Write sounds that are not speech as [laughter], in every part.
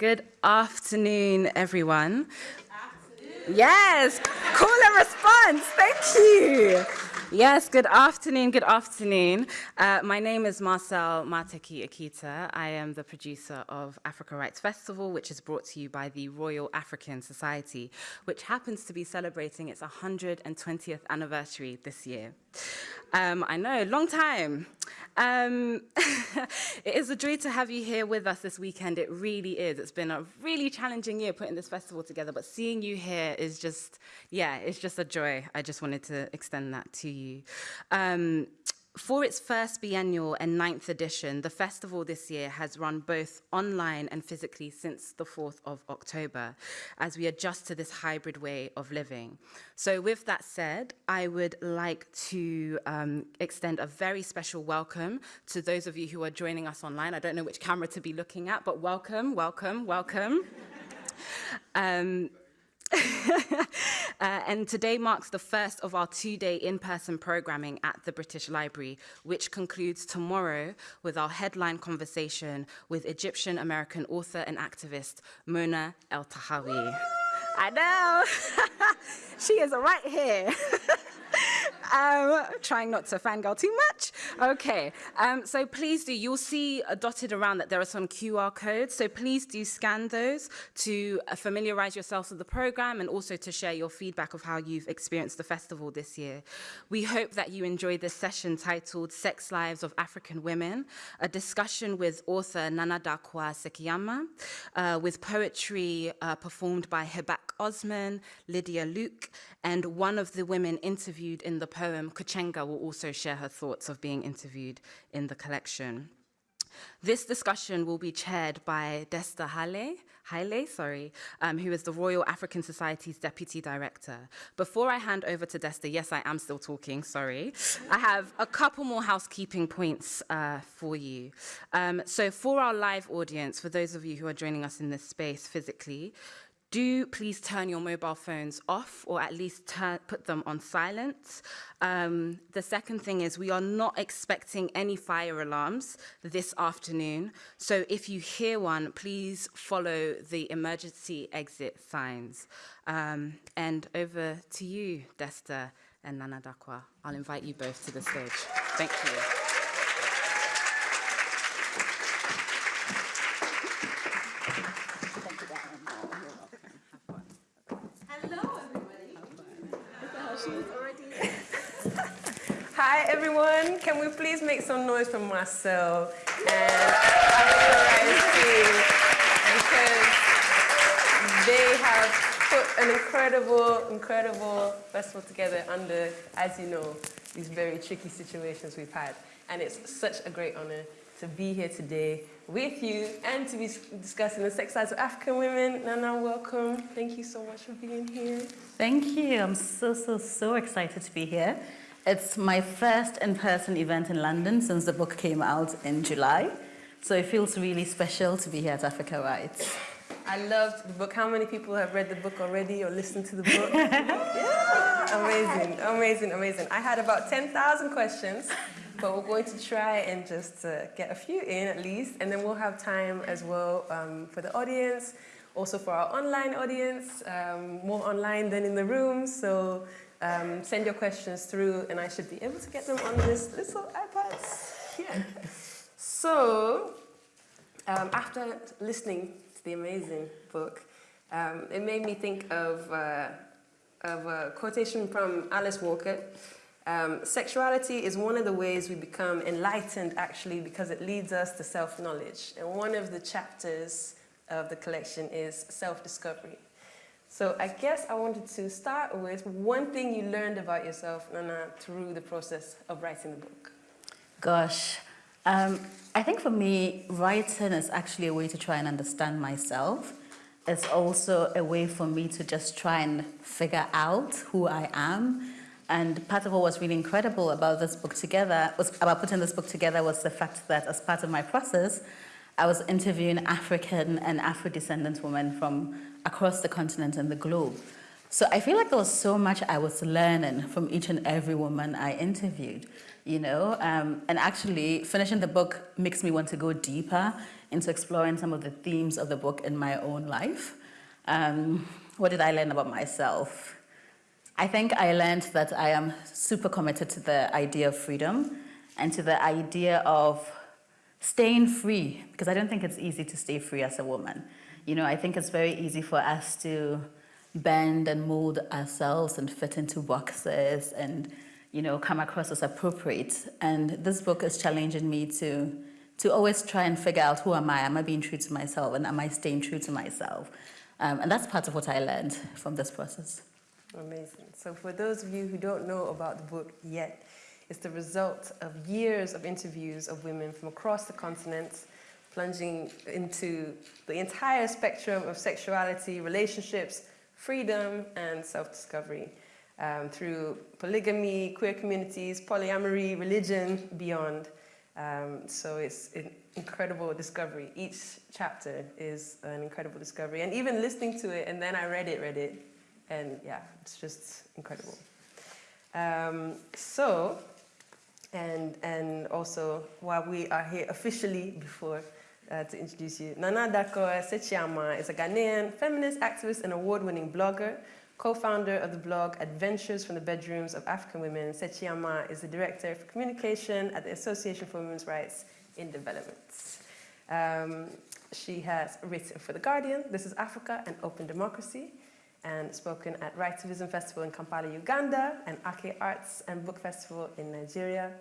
Good afternoon, everyone. Yes, call and response. Thank you. Yes, good afternoon, good afternoon. Uh, my name is Marcel Mateki Akita. I am the producer of Africa Writes Festival, which is brought to you by the Royal African Society, which happens to be celebrating its 120th anniversary this year. Um, I know, long time. Um, [laughs] it is a joy to have you here with us this weekend. It really is. It's been a really challenging year putting this festival together, but seeing you here is just, yeah, it's just a joy. I just wanted to extend that to you. Um, for its first biennial and ninth edition, the festival this year has run both online and physically since the 4th of October as we adjust to this hybrid way of living. So with that said, I would like to um, extend a very special welcome to those of you who are joining us online. I don't know which camera to be looking at, but welcome, welcome, welcome. [laughs] Um, [laughs] uh, and today marks the first of our two-day in-person programming at the British Library, which concludes tomorrow with our headline conversation with Egyptian-American author and activist Mona Eltahawy. I know, [laughs] she is right here. [laughs] um, trying not to fangirl too much. Okay, um, so please do, you'll see uh, dotted around that there are some QR codes, so please do scan those to uh, familiarize yourselves with the program and also to share your feedback of how you've experienced the festival this year. We hope that you enjoyed this session titled Sex Lives of African Women, a discussion with author Nana Darkoa Sekyiamah, uh, with poetry uh, performed by Hibaq Osman, Lydia Luke, and one of the women interviewed in the poem, Kuchenga will also share her thoughts of being interviewed in the collection. This discussion will be chaired by Desta Hale, Haile, sorry, um, who is the Royal African Society's Deputy Director. Before I hand over to Desta, yes, I am still talking, sorry, I have a couple more housekeeping points uh, for you. Um, so for our live audience, for those of you who are joining us in this space physically, do please turn your mobile phones off or at least turn, put them on silent. Um, the second thing is we are not expecting any fire alarms this afternoon. So if you hear one, please follow the emergency exit signs. Um, and over to you, Desta and Nana Darkoa. I'll invite you both to the stage. Thank you. Hi everyone, can we please make some noise for Marcel and team because they have put an incredible, incredible festival together under, as you know, these very tricky situations we've had. And it's such a great honor to be here today with you and to be discussing the sex lives of African women. Nana, welcome. Thank you so much for being here. Thank you. I'm so, so, so excited to be here. It's my first in-person event in London since the book came out in July. So it feels really special to be here at Africa Writes. I loved the book. How many people have read the book already or listened to the book? [laughs] yeah. Amazing, amazing, amazing. I had about 10,000 questions, but we're going to try and just uh, get a few in at least, and then we'll have time as well um, for the audience, also for our online audience, um, more online than in the room. So um, send your questions through and I should be able to get them on this little iPad here. So, um, after listening to the amazing book, um, it made me think of, uh, of a quotation from Alice Walker. Um, sexuality is one of the ways we become enlightened actually because it leads us to self-knowledge. And one of the chapters of the collection is self-discovery. So I guess I wanted to start with one thing you learned about yourself, Nana, through the process of writing the book. Gosh, um, I think for me, writing is actually a way to try and understand myself. It's also a way for me to just try and figure out who I am. And part of what was really incredible about this book together, was about putting this book together was the fact that as part of my process, I was interviewing African and Afro-descendant women from across the continent and the globe. So I feel like there was so much I was learning from each and every woman I interviewed, you know, um, and actually finishing the book makes me want to go deeper into exploring some of the themes of the book in my own life. Um, what did I learn about myself? I think I learned that I am super committed to the idea of freedom and to the idea of staying free, because I don't think it's easy to stay free as a woman. You know, I think it's very easy for us to bend and mold ourselves and fit into boxes and, you know, come across as appropriate. And this book is challenging me to, to always try and figure out who am I? Am I being true to myself? And am I staying true to myself? Um, and that's part of what I learned from this process. Amazing. So for those of you who don't know about the book yet, it's the result of years of interviews of women from across the continent, plunging into the entire spectrum of sexuality, relationships, freedom, and self-discovery um, through polygamy, queer communities, polyamory, religion, beyond. Um, so it's an incredible discovery. Each chapter is an incredible discovery. And even listening to it, and then I read it, read it, and yeah, it's just incredible. Um, so and, and also while we are here officially before uh, to introduce you, Nana Darkoa Sekyiamah is a Ghanaian feminist activist and award-winning blogger, co-founder of the blog Adventures from the Bedrooms of African Women. Sekyiamah is the director for communication at the Association for Women's Rights in Development. Um, she has written for The Guardian, This is Africa and Open Democracy, and spoken at Writivism Festival in Kampala, Uganda, and Ake Arts and Book Festival in Nigeria.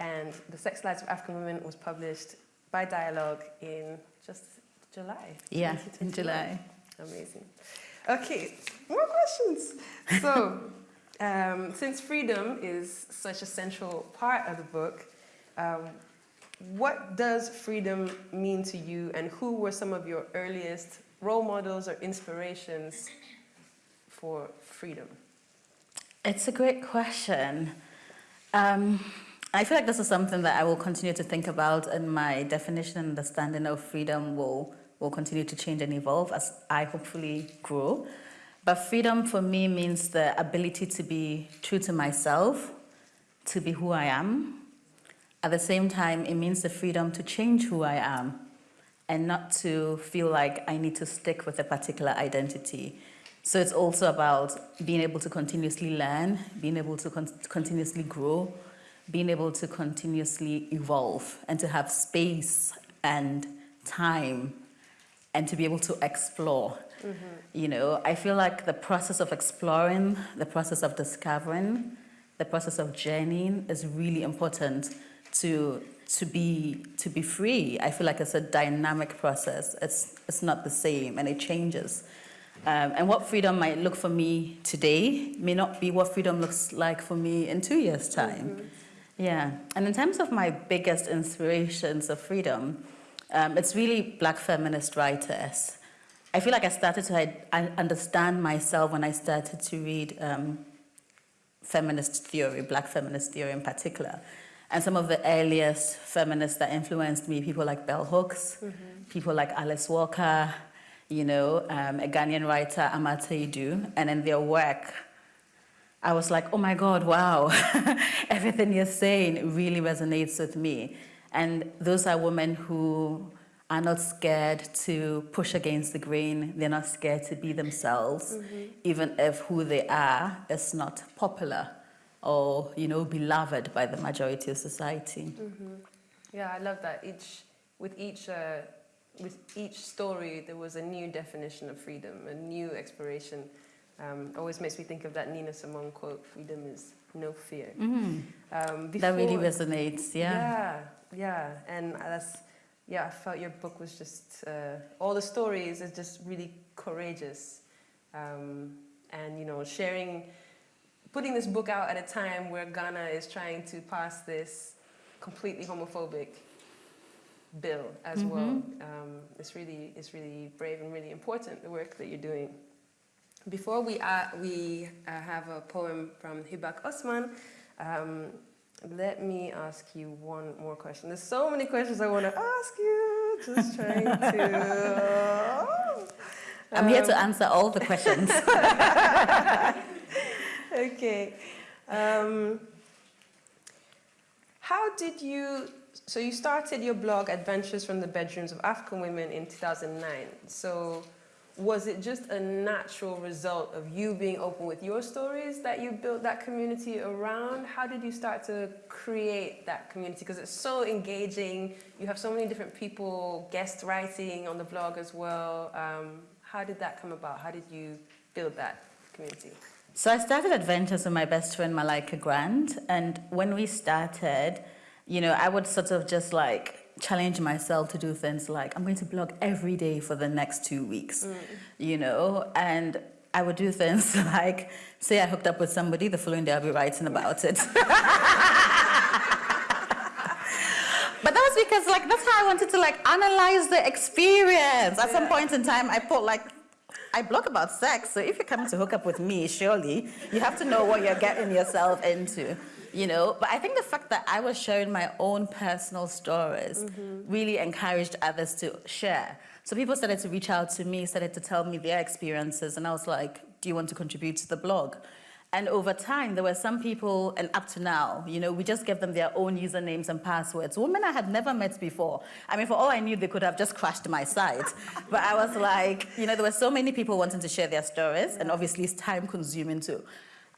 And The Sex Lives of African Women was published by Dialogue in just July. Yeah, [laughs] in July. Amazing. Okay, more questions. So, [laughs] um, since freedom is such a central part of the book, um, what does freedom mean to you and who were some of your earliest role models or inspirations for freedom? It's a great question. Um, I feel like this is something that I will continue to think about and my definition and understanding of freedom will, will continue to change and evolve as I hopefully grow. But freedom for me means the ability to be true to myself, to be who I am. At the same time, it means the freedom to change who I am and not to feel like I need to stick with a particular identity. So it's also about being able to continuously learn, being able to con continuously grow, being able to continuously evolve and to have space and time and to be able to explore. Mm -hmm. You know, I feel like the process of exploring, the process of discovering, the process of journeying is really important to to be to be free. I feel like it's a dynamic process. It's it's not the same and it changes. Um, and what freedom might look for me today may not be what freedom looks like for me in two years' time. Mm -hmm. Yeah. And in terms of my biggest inspirations of freedom, um, it's really black feminist writers. I feel like I started to I understand myself when I started to read um, feminist theory, black feminist theory in particular. And some of the earliest feminists that influenced me, people like Bell Hooks, mm -hmm. people like Alice Walker, you know, um, a Ghanaian writer, Ama Ata Aidoo, and in their work, I was like, oh my God, wow, [laughs] everything you're saying really resonates with me. And those are women who are not scared to push against the grain. They're not scared to be themselves, mm -hmm. even if who they are is not popular or, you know, beloved by the majority of society. Mm -hmm. Yeah, I love that. Each, with each uh, with each story, there was a new definition of freedom, a new exploration. Um, always makes me think of that Nina Simone quote, freedom is no fear. Mm. Um, before, that really resonates, yeah. Yeah, yeah, and that's, yeah, I felt your book was just, uh, all the stories is just really courageous. Um, and, you know, sharing, putting this book out at a time where Ghana is trying to pass this completely homophobic bill as mm -hmm. well. Um, it's really it's really brave and really important the work that you're doing. Before we uh, we uh, have a poem from Hibaq Osman. Um, let me ask you one more question. There's so many questions I want to ask you. Just trying to. [laughs] I'm here to answer all the questions. [laughs] okay. Um, how did you, so you started your blog, Adventures from the Bedrooms of African Women in 2009. So was it just a natural result of you being open with your stories that you built that community around? How did you start to create that community? Because it's so engaging. You have so many different people guest writing on the blog as well. Um, how did that come about? How did you build that community? So I started Adventures with my best friend Malaka Grant, and when we started, you know, I would sort of just like challenge myself to do things like I'm going to blog every day for the next two weeks, mm. you know, and I would do things [laughs] like say I hooked up with somebody, the following day I'll be writing about it. [laughs] but that was because like that's how I wanted to like analyze the experience. At yeah. some point in time, I put like I blog about sex, so if you're coming to hook up with me, surely you have to know what you're getting yourself into you know but i think the fact that i was sharing my own personal stories mm -hmm. really encouraged others to share so people started to reach out to me started to tell me their experiences and i was like do you want to contribute to the blog and over time, there were some people, and up to now, you know, we just gave them their own usernames and passwords. Women I had never met before. I mean, for all I knew, they could have just crashed my site. [laughs] but I was like, you know, there were so many people wanting to share their stories, and obviously it's time consuming to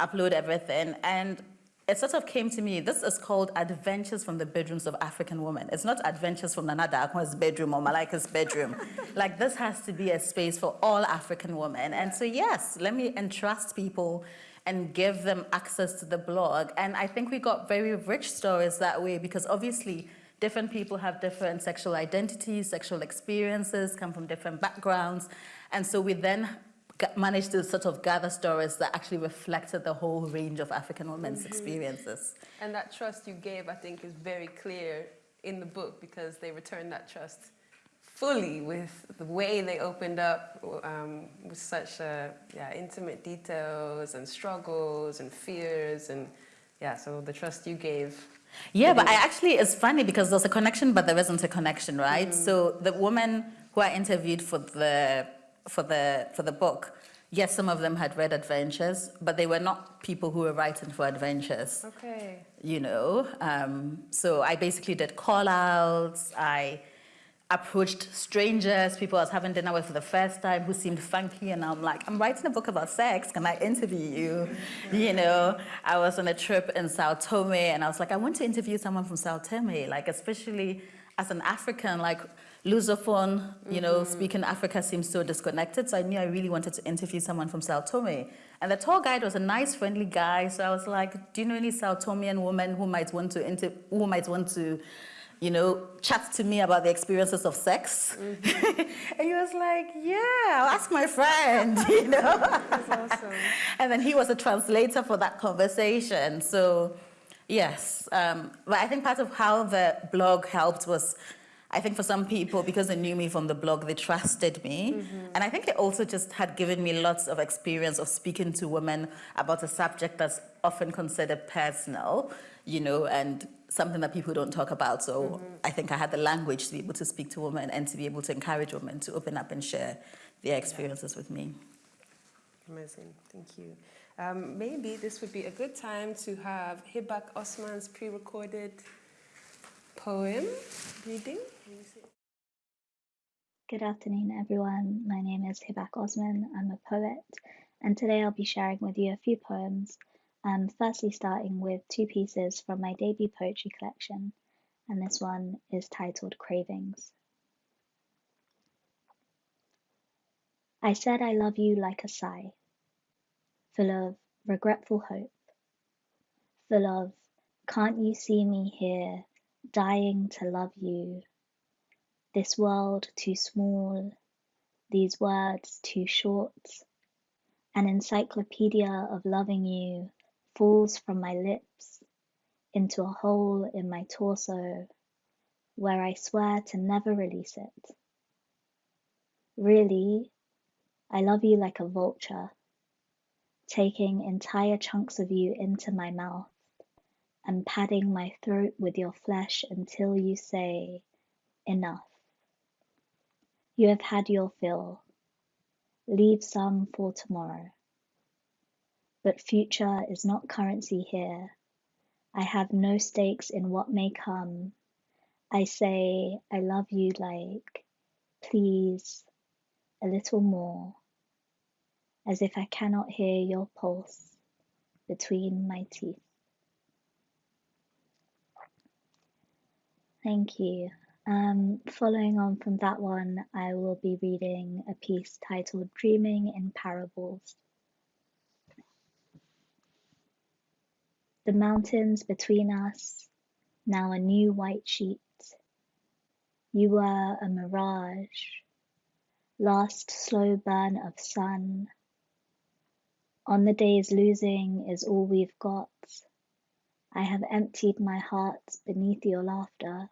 upload everything. And it sort of came to me, this is called Adventures from the Bedrooms of African Women. It's not Adventures from Nana Darkoa's bedroom or Malaka's bedroom. [laughs] like this has to be a space for all African women. And so yes, let me entrust people and give them access to the blog. And I think we got very rich stories that way because obviously different people have different sexual identities, sexual experiences, come from different backgrounds. And so we then managed to sort of gather stories that actually reflected the whole range of African women's mm -hmm. experiences. And that trust you gave, I think, is very clear in the book because they returned that trust fully with the way they opened up um, with such uh, yeah, intimate details and struggles and fears and yeah, so the trust you gave. Yeah, but I actually, it's funny because there's a connection, but there isn't a connection, right? Mm -hmm. So the woman who I interviewed for the for the, for the book, yes, some of them had read adventures, but they were not people who were writing for adventures. Okay. You know, um, so I basically did call outs. I approached strangers, people I was having dinner with for the first time who seemed funky, and I'm like, I'm writing a book about sex. Can I interview you? you know, I was on a trip in Sao Tome, and I was like, I want to interview someone from Sao Tome, like especially as an African, like Lusophone, you know, mm -hmm. speaking Africa seems so disconnected. So I knew I really wanted to interview someone from Sao Tome. And the tour guide was a nice, friendly guy. So I was like, do you know any Sao Tomean women who might want to, who might want to, you know, chat to me about the experiences of sex? Mm -hmm. [laughs] and he was like, yeah, I'll ask my friend, [laughs] you know. [laughs] That's awesome. and then he was a translator for that conversation. So yes, um, but I think part of how the blog helped was I think for some people, because they knew me from the blog, they trusted me. Mm -hmm. And I think it also just had given me lots of experience of speaking to women about a subject that's often considered personal, you know, and something that people don't talk about. So mm -hmm. I think I had the language to be able to speak to women and to be able to encourage women to open up and share their experiences with me. Amazing, thank you. Um, maybe this would be a good time to have Hibaq Osman's pre-recorded poem reading. Good afternoon, everyone. My name is Hibaq Osman. I'm a poet, and today I'll be sharing with you a few poems. Um, firstly, starting with two pieces from my debut poetry collection, and this one is titled Cravings. I said I love you like a sigh, full of regretful hope, full of can't you see me here, dying to love you this world too small, these words too short. An encyclopedia of loving you falls from my lips into a hole in my torso where I swear to never release it. Really, I love you like a vulture, taking entire chunks of you into my mouth and padding my throat with your flesh until you say, enough. You have had your fill. leave some for tomorrow. But future is not currency here. I have no stakes in what may come. I say, I love you like, please, a little more, as if I cannot hear your pulse between my teeth. Thank you. Um, following on from that one, I will be reading a piece titled Dreaming in Parables. The mountains between us, now a new white sheet. You were a mirage, last slow burn of sun. On the days losing is all we've got. I have emptied my heart beneath your laughter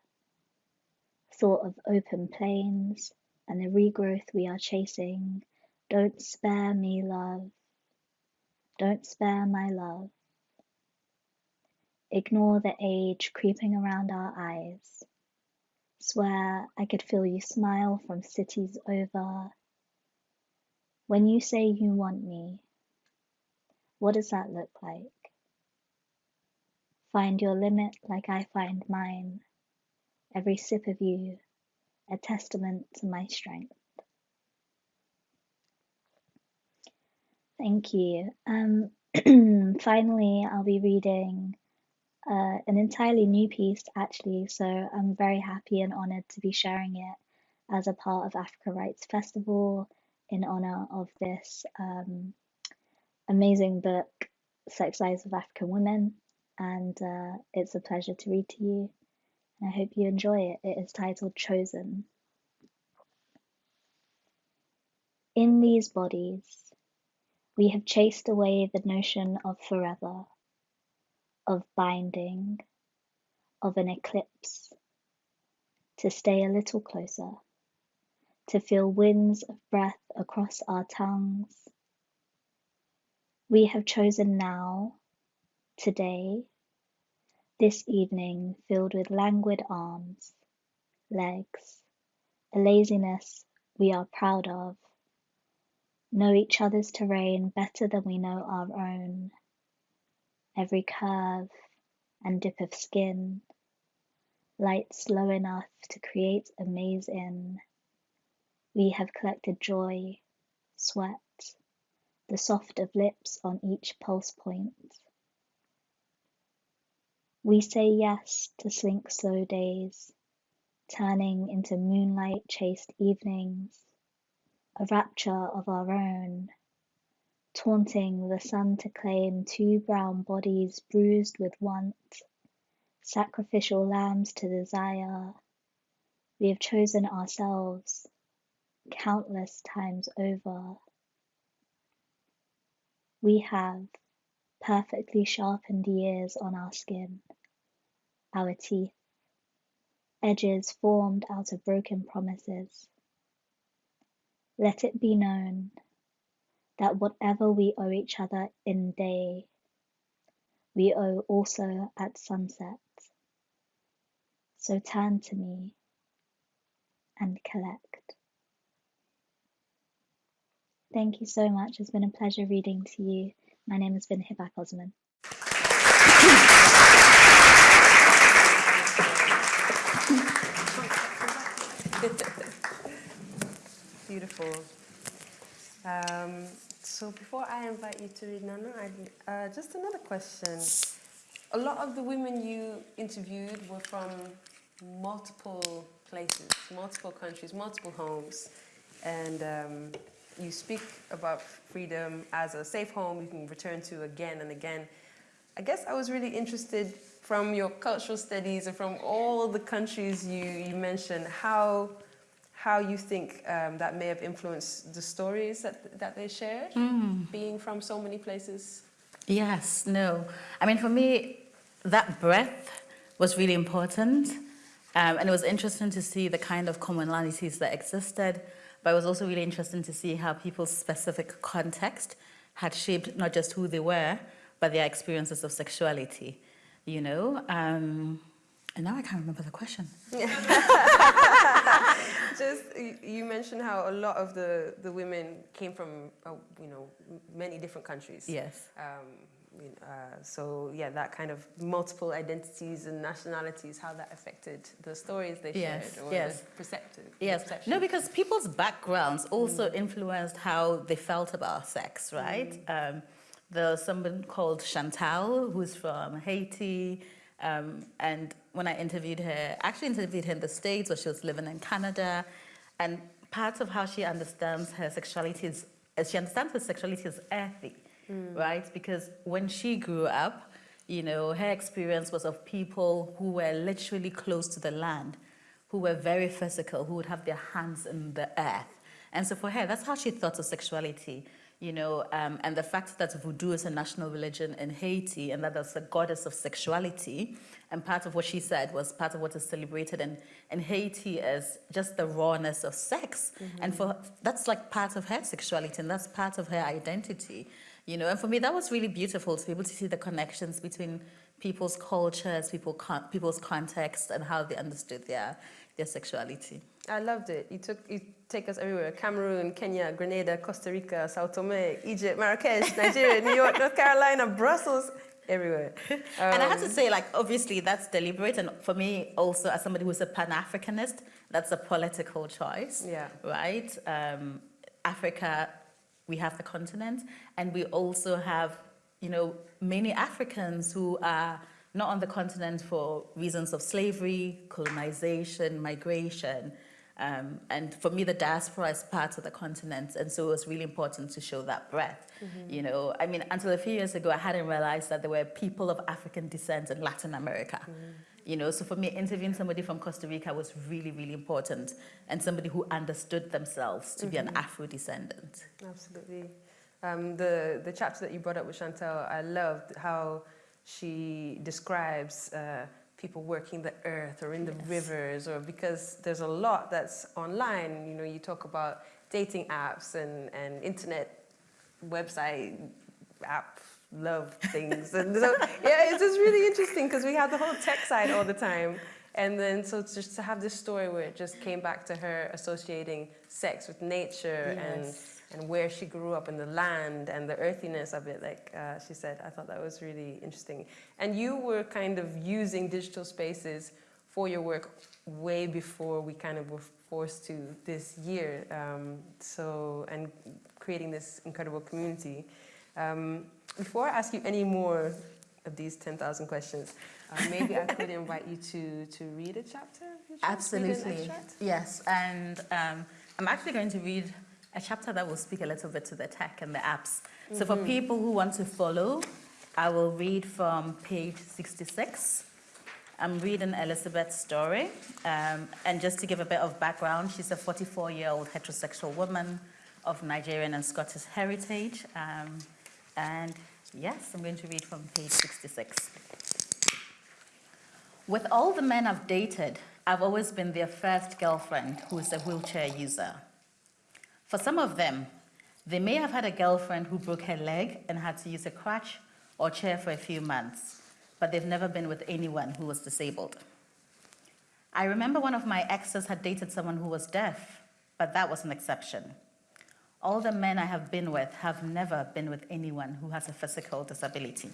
thought of open plains and the regrowth we are chasing. Don't spare me, love. Don't spare my love. Ignore the age creeping around our eyes. Swear I could feel you smile from cities over. When you say you want me, what does that look like? Find your limit like I find mine every sip of you a testament to my strength. Thank you. Um, [clears throat] finally, I'll be reading uh, an entirely new piece, actually, so I'm very happy and honoured to be sharing it as a part of Africa Writes Festival in honour of this um, amazing book, Sex Lives of African Women, and uh, it's a pleasure to read to you. I hope you enjoy it. It is titled Chosen. In these bodies, we have chased away the notion of forever, of binding, of an eclipse, to stay a little closer, to feel winds of breath across our tongues. We have chosen now, today, this evening filled with languid arms, legs, a laziness we are proud of, know each other's terrain better than we know our own. Every curve and dip of skin, light slow enough to create a maze in. We have collected joy, sweat, the soft of lips on each pulse point. We say yes to slink slow days, turning into moonlight chased evenings, a rapture of our own, taunting the sun to claim two brown bodies bruised with want, sacrificial lambs to desire. We have chosen ourselves countless times over. We have perfectly sharpened years on our skin, our teeth, edges formed out of broken promises. Let it be known that whatever we owe each other in day, we owe also at sunset. So turn to me and collect. Thank you so much. It's been a pleasure reading to you. My name has been Hibaq Osman. Beautiful. Um, so before I invite you to read Nana, uh, just another question. A lot of the women you interviewed were from multiple places, multiple countries, multiple homes, and um, you speak about freedom as a safe home you can return to again and again. I guess I was really interested from your cultural studies and from all the countries you, you mentioned, how, how you think um, that may have influenced the stories that, that they shared, mm. being from so many places? Yes, no. I mean, for me, that breadth was really important. Um, and it was interesting to see the kind of commonalities that existed but it was also really interesting to see how people's specific context had shaped not just who they were, but their experiences of sexuality, you know? Um, and now I can't remember the question. [laughs] just you, mentioned how a lot of the, the women came from uh, you know many different countries. Yes. Um, uh, so yeah, that kind of multiple identities and nationalities, how that affected the stories they Yes, shared or yes. the perceptive. Yes. perception. No, because people's backgrounds also influenced how they felt about sex, right? Um, there's someone called Chantal who's from Haiti. Um, and when I interviewed her, I actually interviewed her in the States where she was living in Canada. And part of how she understands her sexuality is, is she understands her sexuality as earthy, right? Because when she grew up, you know, her experience was of people who were literally close to the land who were very physical, who would have their hands in the earth. And so for her, that's how she thought of sexuality, you know, um, and the fact that voodoo is a national religion in Haiti and that there's a goddess of sexuality. And part of what she said was part of what is celebrated in, in Haiti is just the rawness of sex. And for that's like part of her sexuality and that's part of her identity, you know. And for me, that was really beautiful to be able to see the connections between people's cultures, people con- people's context, and how they understood their, their sexuality. I loved it. You took you take us everywhere: Cameroon, Kenya, Grenada, Costa Rica, Sao Tome, Egypt, Marrakesh, [laughs] Nigeria, New York, North Carolina, Brussels, everywhere. and I have Um, to say, like, obviously that's deliberate. And for me, also, as somebody who's a Pan Africanist, that's a political choice. Yeah. Right? Um, Africa, we have the continent, and we also have, you know, many Africans who are not on the continent for reasons of slavery, colonization, migration. Um, and for me, the diaspora is part of the continent, and so it was really important to show that breadth. You know, I mean, until a few years ago, I hadn't realized that there were people of African descent in Latin America. You know, so for me, interviewing somebody from Costa Rica was really, really important, and somebody who understood themselves to be an Afro descendant. Absolutely. Um, the, the chapter that you brought up with Chantel, I loved how she describes uh, people working the earth or in the Yes. rivers, or because there's a lot that's online. You know, you talk about dating apps and, and internet website app love things. and so, yeah, it's just really interesting because we have the whole tech side all the time. And then, so just to have this story where it just came back to her associating sex with nature and Yes. and where she grew up in the land and the earthiness of it, like uh, she said, I thought that was really interesting. And you were kind of using digital spaces for your work way before we kind of were forced to this year. Um, so, and creating this incredible community. Um, before I ask you any more of these 10,000 questions, uh, maybe I could invite you to, to read a chapter? Would you read an Absolutely. Yes, and um, I'm actually going to read a chapter that will speak a little bit to the tech and the apps. So for people who want to follow, I will read from page 66. I'm reading Elizabeth's story. Um, and just to give a bit of background, she's a 44 year old heterosexual woman of Nigerian and Scottish heritage. Um, and yes, I'm going to read from page 66. With all the men I've dated, I've always been their first girlfriend who is a wheelchair user. For some of them, they may have had a girlfriend who broke her leg and had to use a crutch or chair for a few months, but they've never been with anyone who was disabled. I remember one of my exes had dated someone who was deaf, but that was an exception. All the men I have been with have never been with anyone who has a physical disability.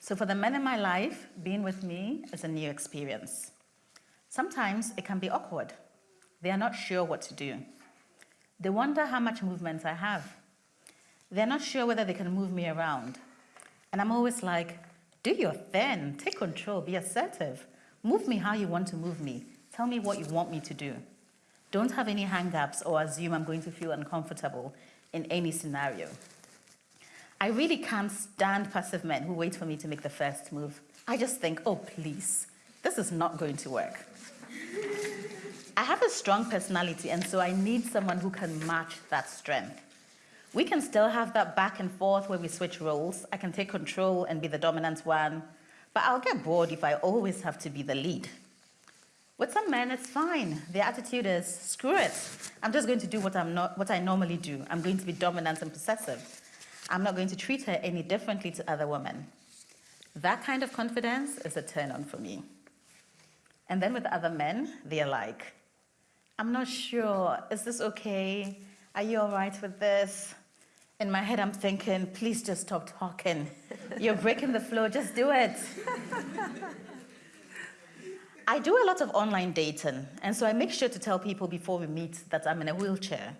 So for the men in my life, being with me is a new experience. Sometimes it can be awkward. They are not sure what to do. They wonder how much movement I have. They're not sure whether they can move me around. And I'm always like, do your thing, take control, be assertive. Move me how you want to move me. Tell me what you want me to do. Don't have any hang ups or assume I'm going to feel uncomfortable in any scenario. I really can't stand passive men who wait for me to make the first move. I just think, oh, please, this is not going to work. I have a strong personality, and so I need someone who can match that strength. We can still have that back and forth where we switch roles. I can take control and be the dominant one, but I'll get bored if I always have to be the lead. With some men, it's fine. Their attitude is screw it. I'm just going to do what, I'm not, what I normally do. I'm going to be dominant and possessive. I'm not going to treat her any differently to other women. That kind of confidence is a turn on for me. And then with other men, they're like, I'm not sure. Is this okay? Are you all right with this? In my head, I'm thinking, please just stop talking. You're breaking the flow, just do it. [laughs] I do a lot of online dating, and so I make sure to tell people before we meet that I'm in a wheelchair.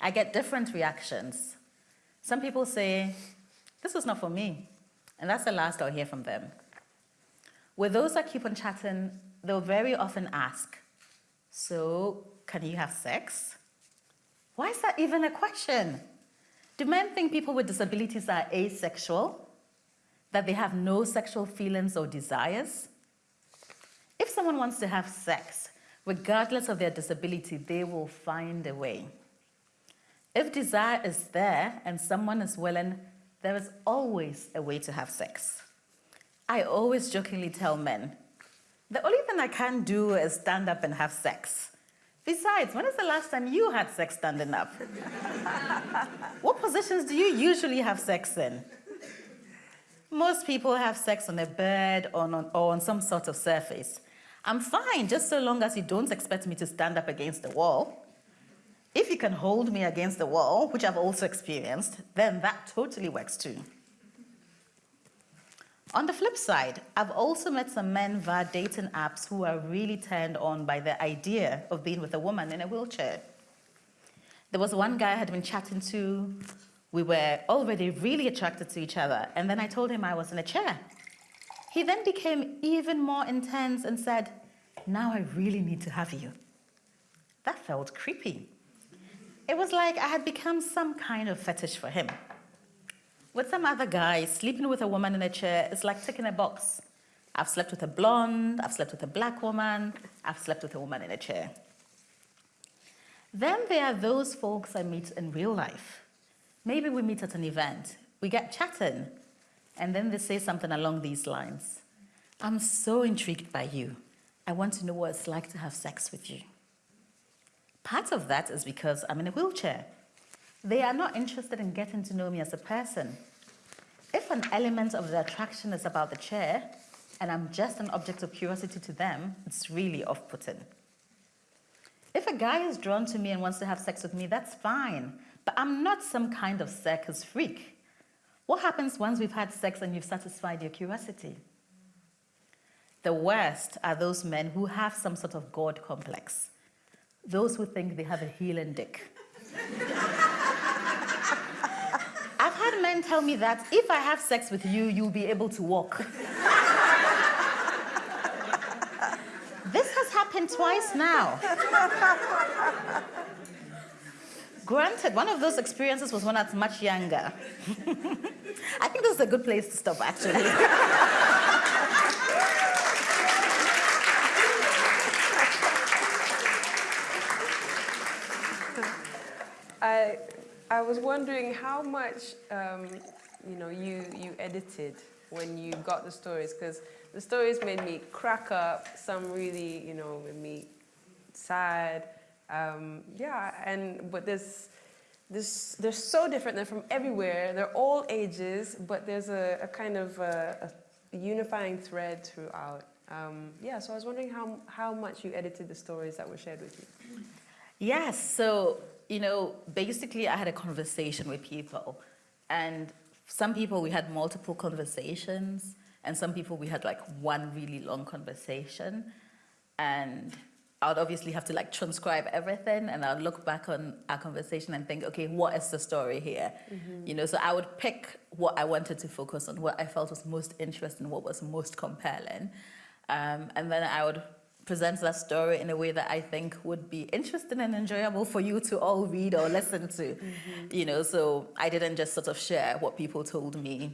I get different reactions. Some people say, this is not for me, and that's the last I'll hear from them. With those that keep on chatting, they'll very often ask, so can you have sex? Why is that even a question? Do men think people with disabilities are asexual? That they have no sexual feelings or desires? If someone wants to have sex, regardless of their disability, they will find a way. If desire is there and someone is willing, there is always a way to have sex. I always jokingly tell men, the only thing I can do is stand up and have sex. Besides, when is the last time you had sex standing up? [laughs] what positions do you usually have sex in? Most people have sex on a bed or on, or on some sort of surface. I'm fine, just so long as you don't expect me to stand up against the wall. If you can hold me against the wall, which I've also experienced, then that totally works too. On the flip side, I've also met some men via dating apps who are really turned on by the idea of being with a woman in a wheelchair. There was one guy I had been chatting to. We were already really attracted to each other, and then I told him I was in a chair. He then became even more intense and said, now I really need to have you. That felt creepy. It was like I had become some kind of fetish for him. With some other guy, sleeping with a woman in a chair is like ticking a box. I've slept with a blonde, I've slept with a black woman, I've slept with a woman in a chair. Then there are those folks I meet in real life. Maybe we meet at an event, we get chatting, and then they say something along these lines. I'm so intrigued by you. I want to know what it's like to have sex with you. Part of that is because I'm in a wheelchair. They are not interested in getting to know me as a person. If an element of the attraction is about the chair, and I'm just an object of curiosity to them, it's really off-putting. If a guy is drawn to me and wants to have sex with me, that's fine. But I'm not some kind of circus freak. What happens once we've had sex and you've satisfied your curiosity? The worst are those men who have some sort of God complex. Those who think they have a healing dick. [laughs] I've had men tell me that if I have sex with you, you'll be able to walk. [laughs] this has happened twice now. Granted, one of those experiences was when I was much younger. [laughs] I think this is a good place to stop, actually. [laughs] I, I was wondering how much um, you know you you edited when you got the stories because the stories made me crack up. Some really you know made me sad. Um, yeah, and but there's this they're so different. They're from everywhere. They're all ages, but there's a, a kind of a, a, unifying thread throughout. Um, yeah, so I was wondering how how much you edited the stories that were shared with you. Yes, so you know, basically I had a conversation with people and some people we had multiple conversations and some people we had like one really long conversation and I would obviously have to like transcribe everything and I'll look back on our conversation and think, okay, what is the story here? Mm -hmm. You know, so I would pick what I wanted to focus on, what I felt was most interesting, what was most compelling. Um, and then I would present that story in a way that I think would be interesting and enjoyable for you to all read or listen to. Mm -hmm. You know, so I didn't just sort of share what people told me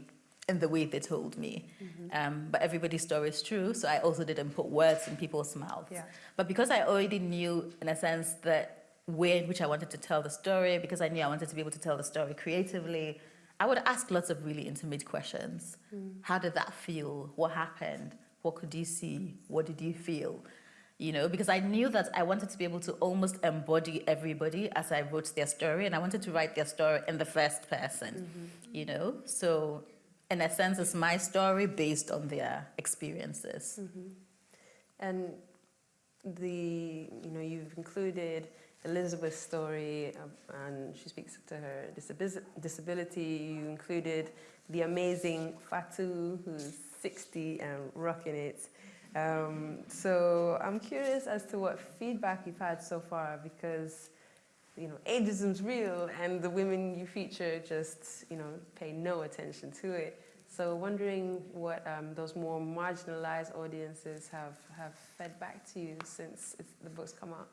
in the way they told me. Mm -hmm. um, but everybody's story is true, so I also didn't put words in people's mouths. Yeah. But because I already knew, in a sense, the way in which I wanted to tell the story, because I knew I wanted to be able to tell the story creatively, I would ask lots of really intimate questions. Mm. How did that feel? What happened? What could you see? What did you feel? you know, because I knew that I wanted to be able to almost embody everybody as I wrote their story, and I wanted to write their story in the first person, mm -hmm. you know. So, in a sense, it's my story based on their experiences. Mm -hmm. And the you know you've included Elizabeth's story, um, and she speaks to her disability. You included the amazing Fatu, who's 60 and rocking it. Um, so I'm curious as to what feedback you've had so far, because you know ageism's real, and the women you feature just you know pay no attention to it. So wondering what um, those more marginalized audiences have, have fed back to you since the book's come out.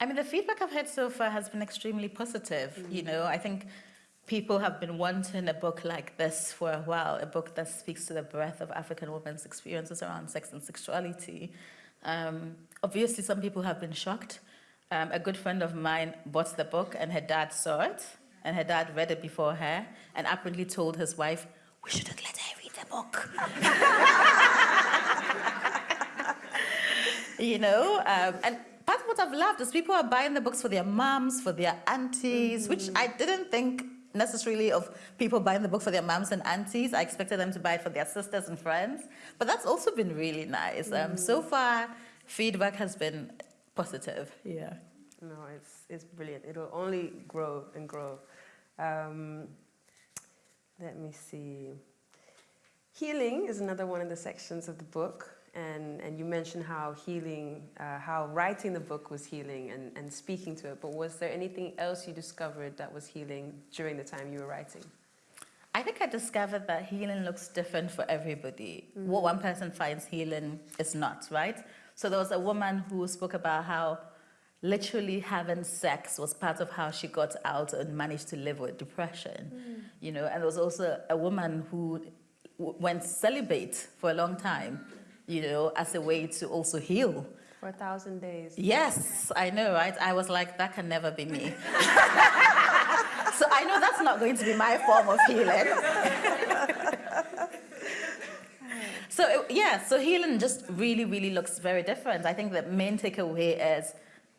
I mean, the feedback I've had so far has been extremely positive. Mm -hmm. You know, I think people have been wanting a book like this for a while, a book that speaks to the breadth of African women's experiences around sex and sexuality. Um, obviously, some people have been shocked. Um, a good friend of mine bought the book and her dad saw it, and her dad read it before her, and apparently told his wife, we shouldn't let her read the book. [laughs] you know, um, and part of what I've loved is people are buying the books for their moms, for their aunties, mm -hmm. which I didn't think necessarily of people buying the book for their moms and aunties. I expected them to buy it for their sisters and friends, but that's also been really nice. Mm -hmm. um, so far, feedback has been positive. Yeah. No, it's it's brilliant. It'll only grow and grow. Um, let me see. Healing is another one of the sections of the book. And, and you mentioned how healing, uh, how writing the book was healing and, and speaking to it. But was there anything else you discovered that was healing during the time you were writing? I think I discovered that healing looks different for everybody. Mm -hmm. What one person finds healing is not, right? So there was a woman who spoke about how literally having sex was part of how she got out and managed to live with depression. Mm. You know, and there was also a woman who went celibate for a long time, you know, as a way to also heal. For a thousand days. Yes, I know, right? I was like, that can never be me. [laughs] so I know that's not going to be my form of healing. [laughs] so yeah, so healing just really, really looks very different. I think the main takeaway is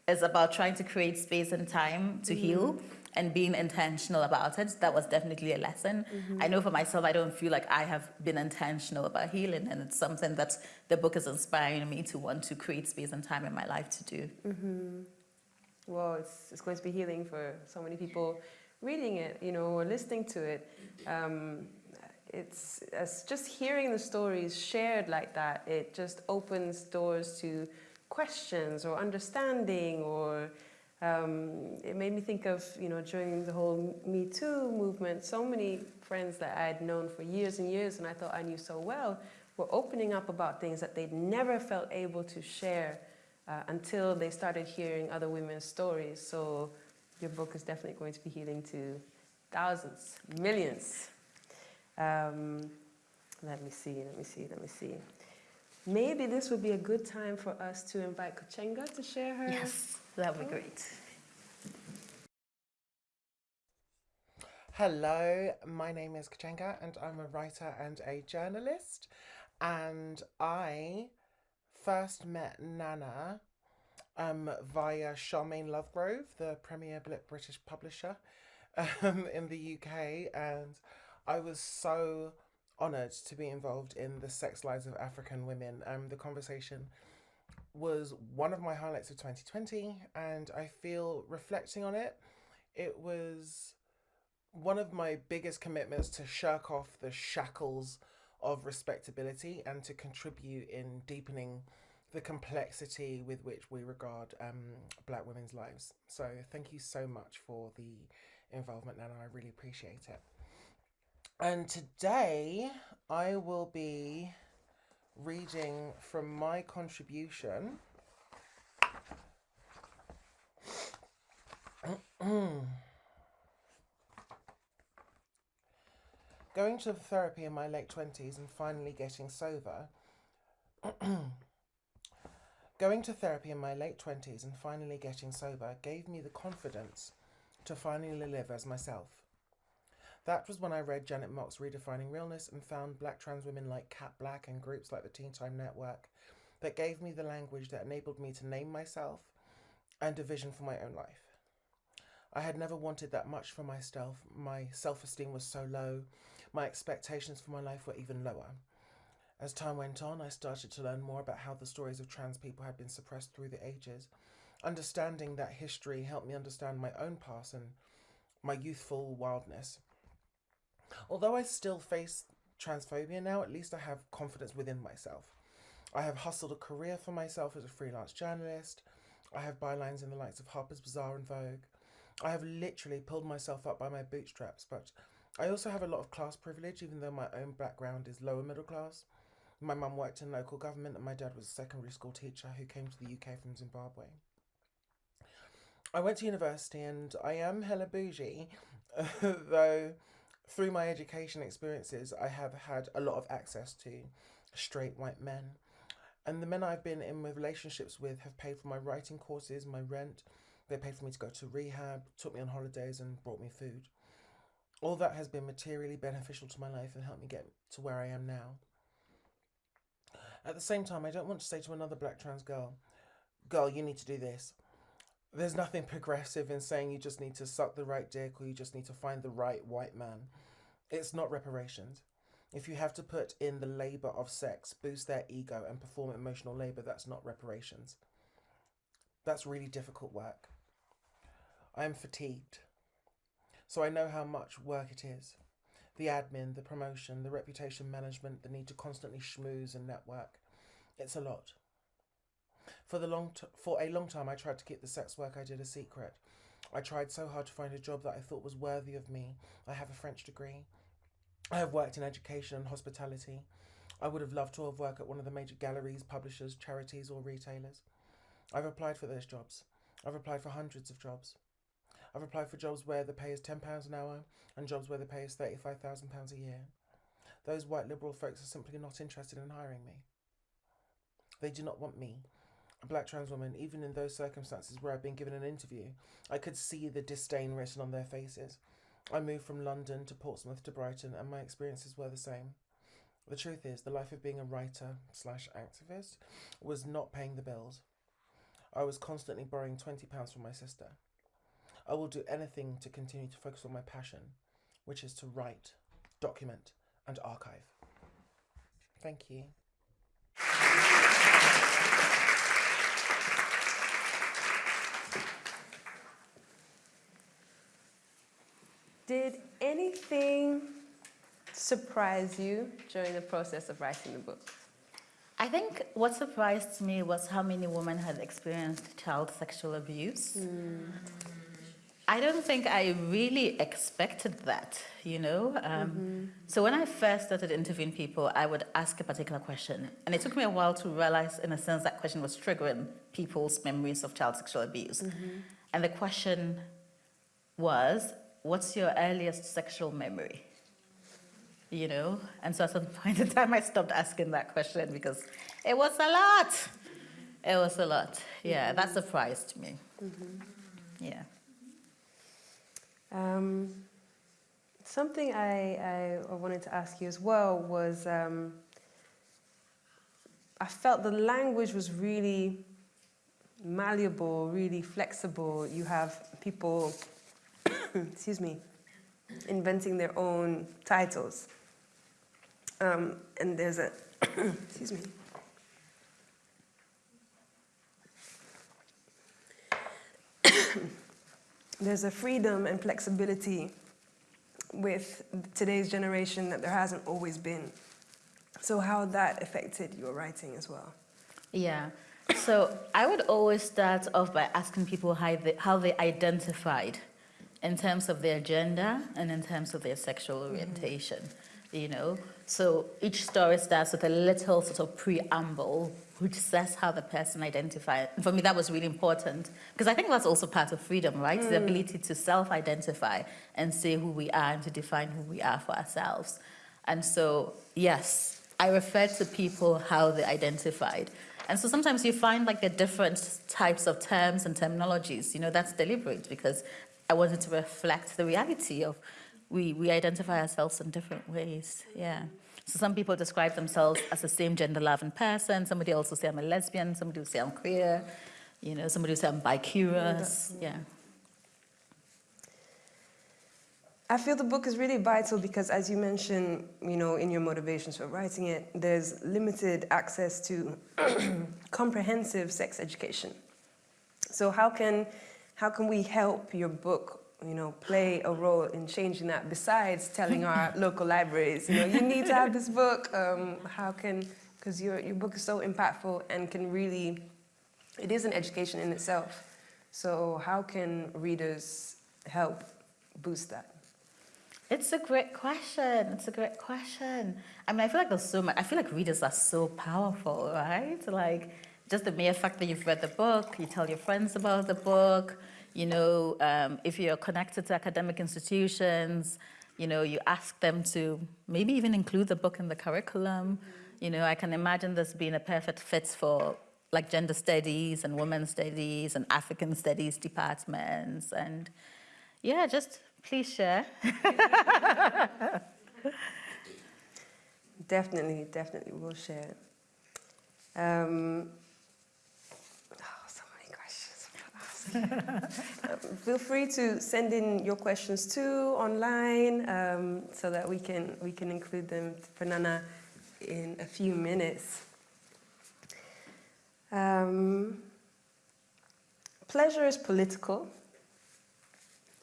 is about trying to create space and time to mm heal and being intentional about it. That was definitely a lesson. Mm -hmm. I know for myself, I don't feel like I have been intentional about healing, and it's something that the book is inspiring me to want to create space and time in my life to do. Mm -hmm. Well, it's, it's going to be healing for so many people reading it, you know, or listening to it. Um, it's, it's just hearing the stories shared like that, it just opens doors to questions or understanding or um, it made me think of, you know, during the whole Me Too movement, so many friends that I had known for years and years and I thought I knew so well were opening up about things that they'd never felt able to share uh, until they started hearing other women's stories. So your book is definitely going to be healing to thousands, millions. Um, let me see, let me see, let me see. Maybe this would be a good time for us to invite Kuchenga to share her. Yes, that would be great. Hello, my name is Kuchenga and I'm a writer and a journalist. And I first met Nana um, via Charmaine Lovegrove, the premier British publisher [laughs] um, in the UK. And I was so honoured to be involved in the sex lives of African women. Um, the conversation was one of my highlights of 2020, and I feel reflecting on it, it was one of my biggest commitments to shirk off the shackles of respectability and to contribute in deepening the complexity with which we regard um, black women's lives. So thank you so much for the involvement, Nana. I really appreciate it. And today I will be reading from my contribution. [clears throat] Going to therapy in my late 20s and finally getting sober. [clears throat] Going to therapy in my late 20s and finally getting sober gave me the confidence to finally live as myself. That was when I read Janet Mock's Redefining Realness and found black trans women like Kat Blaque and groups like the Teen Time Network that gave me the language that enabled me to name myself and a vision for my own life. I had never wanted that much for myself. My self esteem was so low, my expectations for my life were even lower. As time went on, I started to learn more about how the stories of trans people had been suppressed through the ages. Understanding that history helped me understand my own past and my youthful wildness. Although I still face transphobia now, at least I have confidence within myself. I have hustled a career for myself as a freelance journalist. I have bylines in the likes of Harper's Bazaar and Vogue. I have literally pulled myself up by my bootstraps, but I also have a lot of class privilege, even though my own background is lower middle class. My mum worked in local government, and my dad was a secondary school teacher who came to the UK from Zimbabwe. I went to university and I am hella bougie, [laughs] though through my education experiences, I have had a lot of access to straight white men. And the men I've been in relationships with have paid for my writing courses, my rent. They paid for me to go to rehab, took me on holidays, and brought me food. All that has been materially beneficial to my life and helped me get to where I am now. At the same time, I don't want to say to another black trans girl, girl, you need to do this. There's nothing progressive in saying you just need to suck the right dick or you just need to find the right white man. It's not reparations. If you have to put in the labour of sex, boost their ego, and perform emotional labour, that's not reparations. That's really difficult work. I am fatigued. So I know how much work it is. The admin, the promotion, the reputation management, the need to constantly schmooze and network. It's a lot. For the long for a long time I tried to keep the sex work I did a secret. I tried so hard to find a job that I thought was worthy of me. I have a French degree. I have worked in education and hospitality. I would have loved to have worked at one of the major galleries, publishers, charities, or retailers. I've applied for those jobs. I've applied for hundreds of jobs. I've applied for jobs where the pay is £10 an hour and jobs where the pay is £35,000 a year. Those white liberal folks are simply not interested in hiring me. They do not want me, black trans woman, even in those circumstances where I've been given an interview. I could see the disdain written on their faces. I moved from London to Portsmouth to Brighton, and my experiences were the same. The truth is, the life of being a writer slash activist was not paying the bills. I was constantly borrowing £20 from my sister. I will do anything to continue to focus on my passion, which is to write, document, and archive. Thank you. Did anything surprise you during the process of writing the book? I think what surprised me was how many women had experienced child sexual abuse. Hmm. I don't think I really expected that, you know? Um, mm-hmm. So when I first started interviewing people, I would ask a particular question. And it took me a while to realize, in a sense, that question was triggering people's memories of child sexual abuse. Mm-hmm. And the question was, what's your earliest sexual memory? You know? And so at some [laughs] point in time, I stopped asking that question because it was a lot. It was a lot. Yeah, that surprised me. Yeah. Um, something I, I wanted to ask you as well was um, I felt the language was really malleable, really flexible. You have people, [coughs] excuse me, inventing their own titles. Um, and there's a, [coughs] excuse me. [coughs] there's a freedom and flexibility with today's generation that there hasn't always been. So how that affected your writing as well? Yeah. So I would always start off by asking people how they, how they identified in terms of their gender and in terms of their sexual mm-hmm. orientation, you know. So each story starts with a little sort of preamble which says how the person identifies. For me, that was really important because I think that's also part of freedom, right? The mm. ability to self-identify and say who we are and to define who we are for ourselves. And so, yes, I refer to people how they identified. And so sometimes you find like the different types of terms and terminologies, you know, that's deliberate because I wanted to reflect the reality of we, we identify ourselves in different ways, yeah. So some people describe themselves as the same gender loving person, somebody also say I'm a lesbian, somebody will say I'm queer, you know, somebody will say I'm bi bicurious, yeah. I feel the book is really vital because, as you mentioned, you know, in your motivations for writing it, there's limited access to [clears throat] comprehensive sex education. So how can, how can we help your book, you know, play a role in changing that besides telling our [laughs] local libraries, you know, you need to have this book. Um, how can, because your, your book is so impactful and can really, it is an education in itself. So how can readers help boost that? It's a great question. It's a great question. I mean, I feel like there's so much, I feel like readers are so powerful, right? Like, just the mere fact that you've read the book, you tell your friends about the book, you know, um, if you're connected to academic institutions, you know, you ask them to maybe even include the book in the curriculum. You know, I can imagine this being a perfect fit for like gender studies and women's studies and African studies departments. And yeah, just Please share. [laughs] definitely, definitely, we'll share. Um, oh, so many questions. um, [laughs] feel free to send in your questions too online, um, so that we can we can include them for Nana in a few minutes. Um, pleasure is political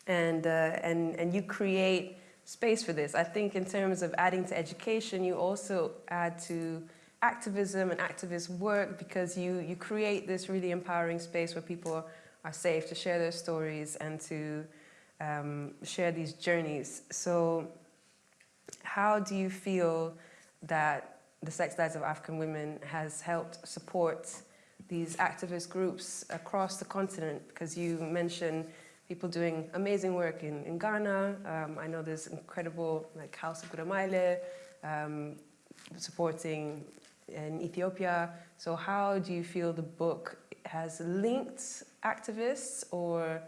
and, uh, and, and you create space for this. I think in terms of adding to education, you also add to activism and activist work because you, you create this really empowering space where people are safe to share their stories and to um, share these journeys. So how do you feel that the Sex Lives of African Women has helped support these activist groups across the continent? Because you mentioned people doing amazing work in, in Ghana. Um, I know there's incredible like House of Guramayle um, supporting in Ethiopia. So how do you feel the book has linked activists or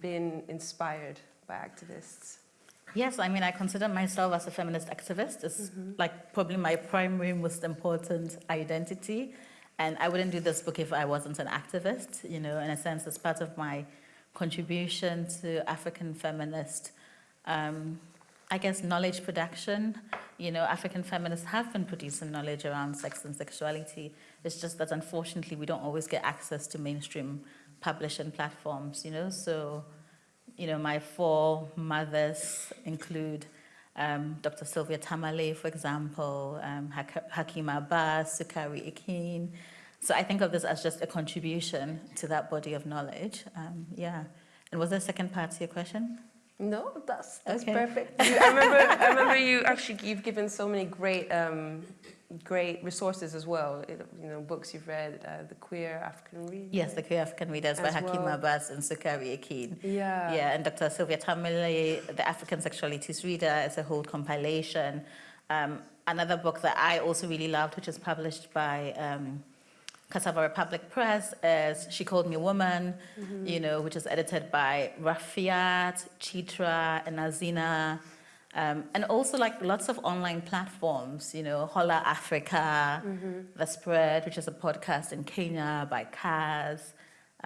been inspired by activists? Yes, I mean, I consider myself as a feminist activist. It's mm -hmm. like probably my primary, most important identity. And I wouldn't do this book if I wasn't an activist, you know, in a sense, it's part of my contribution to African feminist, um, I guess, knowledge production. You know, African feminists have been producing knowledge around sex and sexuality. It's just that unfortunately we don't always get access to mainstream publishing platforms, you know. So, you know, my four mothers include um, Dr. Sylvia Tamale, for example, um, Hakima Abbas, Sokari Ekine, so I think of this as just a contribution to that body of knowledge. Um, yeah. And was there a second part to your question? No, that's, that's okay. perfect. You, [laughs] I, remember, I remember you actually, you've given so many great, um, great resources as well. You know, books you've read, uh, The Queer African Reader. Yes, The Queer African Readers by Hakima well. Abbas and Sokari Ekine. Yeah. Yeah, and Dr. Sylvia Tamale, The African Sexualities Reader is a whole compilation. Um, another book that I also really loved, which is published by um, Cassava Republic Press as She Called Me a Woman, mm -hmm. you know, which is edited by Rafeeat, Chitra, and Azeenarh. Um, and also like lots of online platforms, you know, Hola Africa, mm -hmm. The Spread, which is a podcast in Kenya by Kaz.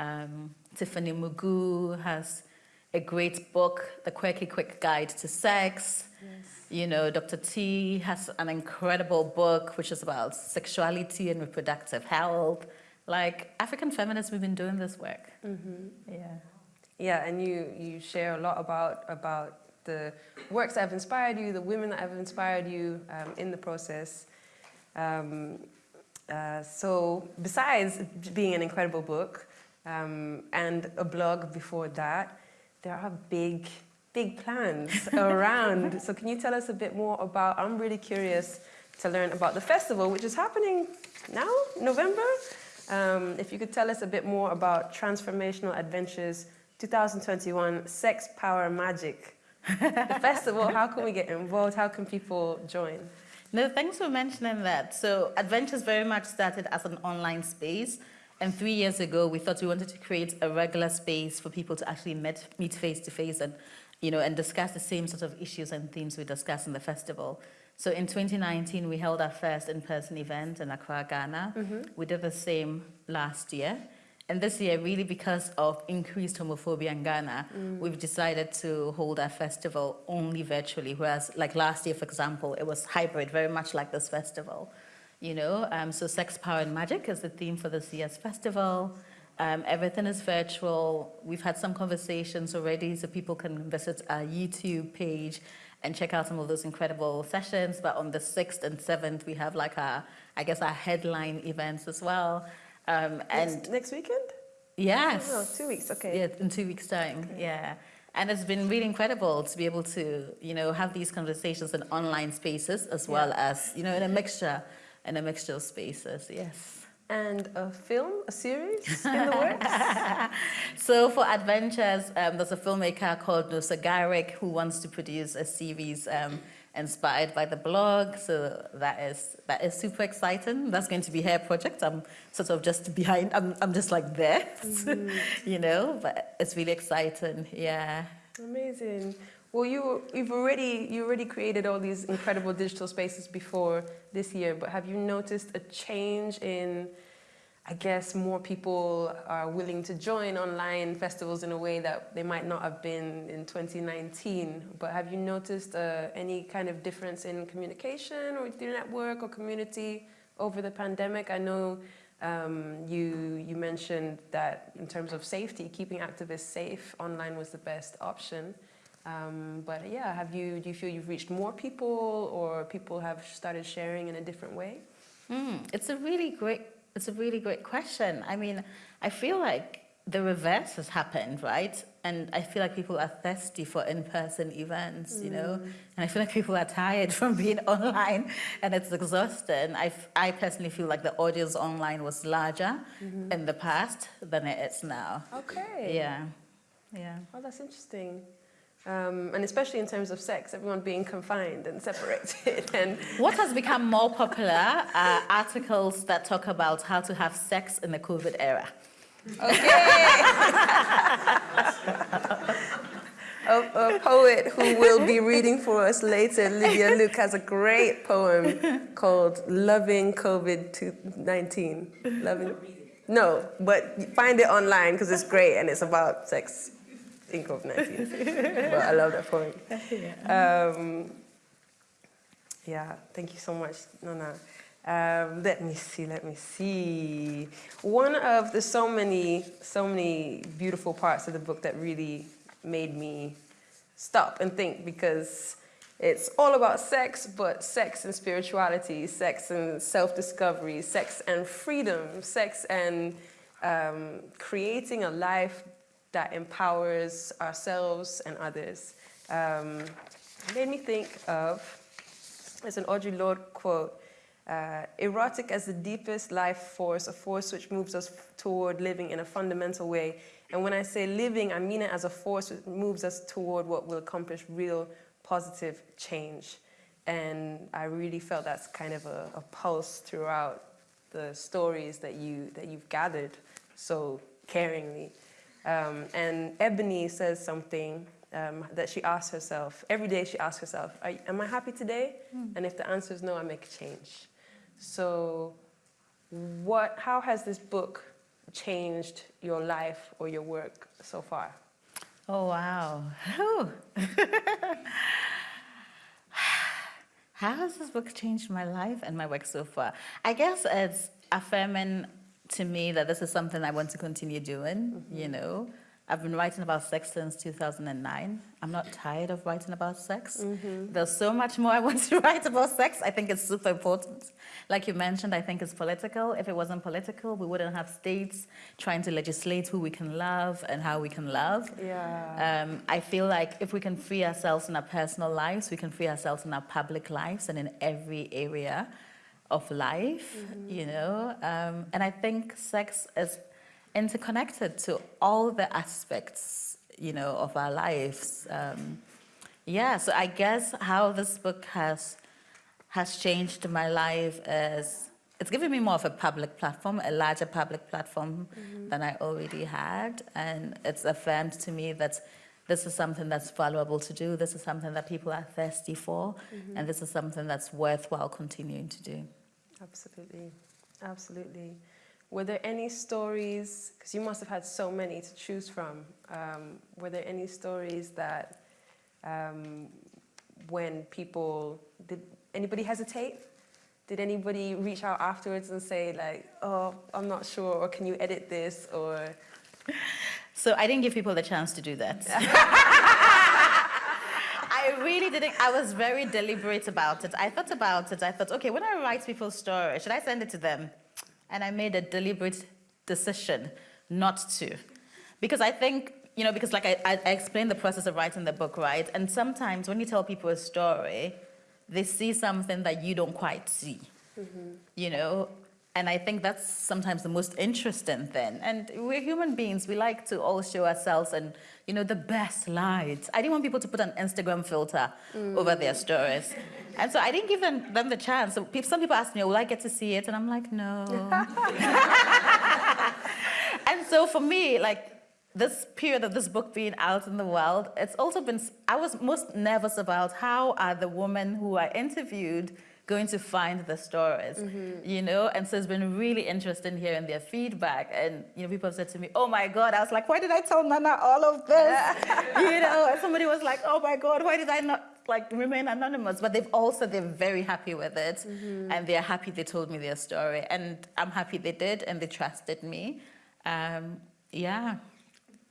Um, Tiffany Mugo has a great book, The Quirky Quick Guide to Sex. Yes. You know, Dr. T has an incredible book which is about sexuality and reproductive health. Like African feminists, we've been doing this work. Mm -hmm. Yeah. Yeah, and you you share a lot about about the works that have inspired you, the women that have inspired you um, in the process. Um, uh, so besides being an incredible book um, and a blog before that, there are big big plans around. so can you tell us a bit more about, I'm really curious to learn about the festival, which is happening now, November. Um, if you could tell us a bit more about Transformational Adventures 2021 Sex, Power, Magic. the [laughs] festival, how can we get involved? How can people join? No, thanks for mentioning that. So Adventures very much started as an online space. And three years ago, we thought we wanted to create a regular space for people to actually meet, meet face to face and you know, and discuss the same sort of issues and themes we discuss in the festival. So in 2019, we held our first in-person event in Accra, Ghana. Mm -hmm. We did the same last year. and this year, really because of increased homophobia in Ghana, we've decided to hold our festival only virtually. Whereas, like last year, for example, it was hybrid, very much like this festival. You know, um, so sex, power, and magic is the theme for this year's festival. Um, everything is virtual. We've had some conversations already, so people can visit our YouTube page and check out some of those incredible sessions. But on the 6th and 7th, we have like our, I guess, our headline events as well. Um, and Next, next weekend? yes. Oh, two weeks, okay. Yeah, in two weeks' time. Yeah. And it's been really incredible to be able to, you know, have these conversations in online spaces as well as, you know, in a mixture, in a mixture of spaces. Yes. And a film, a series [laughs] in the works? [laughs] So for adventures, um, there's a filmmaker called Nusa Garrick who wants to produce a series um, inspired by the blog. So that is that is super exciting. That's going to be her project. I'm sort of just behind. I'm I'm just like there, [laughs] you know. But it's really exciting. Yeah. Amazing. Well, you you've already you already created all these incredible digital spaces before this year, but have you noticed a change in? I guess more people are willing to join online festivals in a way that they might not have been in 2019. But have you noticed uh, any kind of difference in communication or your network or community over the pandemic? I know um, you you mentioned that in terms of safety, keeping activists safe online was the best option. Um, but yeah, have you do you feel you've reached more people, or people have started sharing in a different way? Mm, it's a really great. It's a really great question. I mean, I feel like the reverse has happened, right? And I feel like people are thirsty for in-person events, you know. And I feel like people are tired [laughs] from being online, and it's exhausting. I, I personally feel like the audience online was larger in the past than it is now. Okay. Yeah, yeah. Oh, that's interesting. Um, and especially in terms of sex, everyone being confined and separated, [laughs] and What has become more popular are articles that talk about how to have sex in the COVID era. [laughs] a, a poet who will be reading for us later, Lydia Luke, has a great poem called "Loving COVID-19." Loving. No, but find it online because it's great and it's about sex in COVID-19. [laughs] but I love that poem. [laughs] Um, yeah, thank you so much, Nana. Um, let me see, let me see. One of the so many, so many beautiful parts of the book that really made me stop and think because it's all about sex, but sex and spirituality, sex and self-discovery, sex and freedom, sex and um, creating a life that empowers ourselves and others. Um, made me think of, it's an Audre Lorde quote, uh, erotic as the deepest life force, a force which moves us toward living in a fundamental way. And when I say living, I mean it as a force that moves us toward what will accomplish real positive change. And I really felt that's kind of a, a pulse throughout the stories that, you, that you've gathered so caringly. Um, and Ebony says something um, that she asks herself. Every day she asks herself, "Are- Am I happy today? And if the answer is no, I make a change. So, what, how has this book changed your life or your work so far? Oh, wow. [sighs] How has this book changed my life and my work so far? I guess it's affirming to me that this is something I want to continue doing, you know. I've been writing about sex since 2009. I'm not tired of writing about sex. There's so much more I want [laughs] to write about sex. I think it's super important. Like you mentioned, I think it's political. If it wasn't political, we wouldn't have states trying to legislate who we can love and how we can love. Yeah. Um, I feel like if we can free ourselves in our personal lives, we can free ourselves in our public lives and in every area of life, you know. Um, and I think sex is interconnected to all the aspects, you know, of our lives. Um, yeah, so I guess how this book has has changed my life is it's given me more of a public platform, a larger public platform than I already had, and it's affirmed to me that this is something that's valuable to do. This is something that people are thirsty for, and this is something that's worthwhile continuing to do. Absolutely, absolutely. were there any stories, because you must have had so many to choose from, um, were there any stories that um, when people, did anybody hesitate? Did anybody reach out afterwards and say like, oh, I'm not sure, or can you edit this, or? [laughs] So I didn't give people the chance to do that. [laughs] I really didn't. I was very deliberate about it. I thought about it. I thought, okay, when I write people's story, should I send it to them? And I made a deliberate decision not to. Because I think, you know, because like I, I explained the process of writing the book, right? And sometimes when you tell people a story, they see something that you don't quite see, mm-hmm. you know? And I think that's sometimes the most interesting thing. And we're human beings. We like to all show ourselves and, you know, the best light. I didn't want people to put an Instagram filter over their mm. stories. And so I didn't give them, them the chance. So peop- some people ask me, oh, will I get to see it? And I'm like, no. [laughs] and so for me, like, this period of this book being out in the world, it's also been, I was most nervous about how are the women who are interviewed going to find the stories, you know? And so it's been really interesting hearing their feedback. And, you know, people have said to me, oh my God, I was like, why did I tell Nana all of this? [laughs] you know, and somebody was like, oh my God, why did I not like remain anonymous? But they've also, they're very happy with it. And they're happy they told me their story. And I'm happy they did and they trusted me. Um, yeah.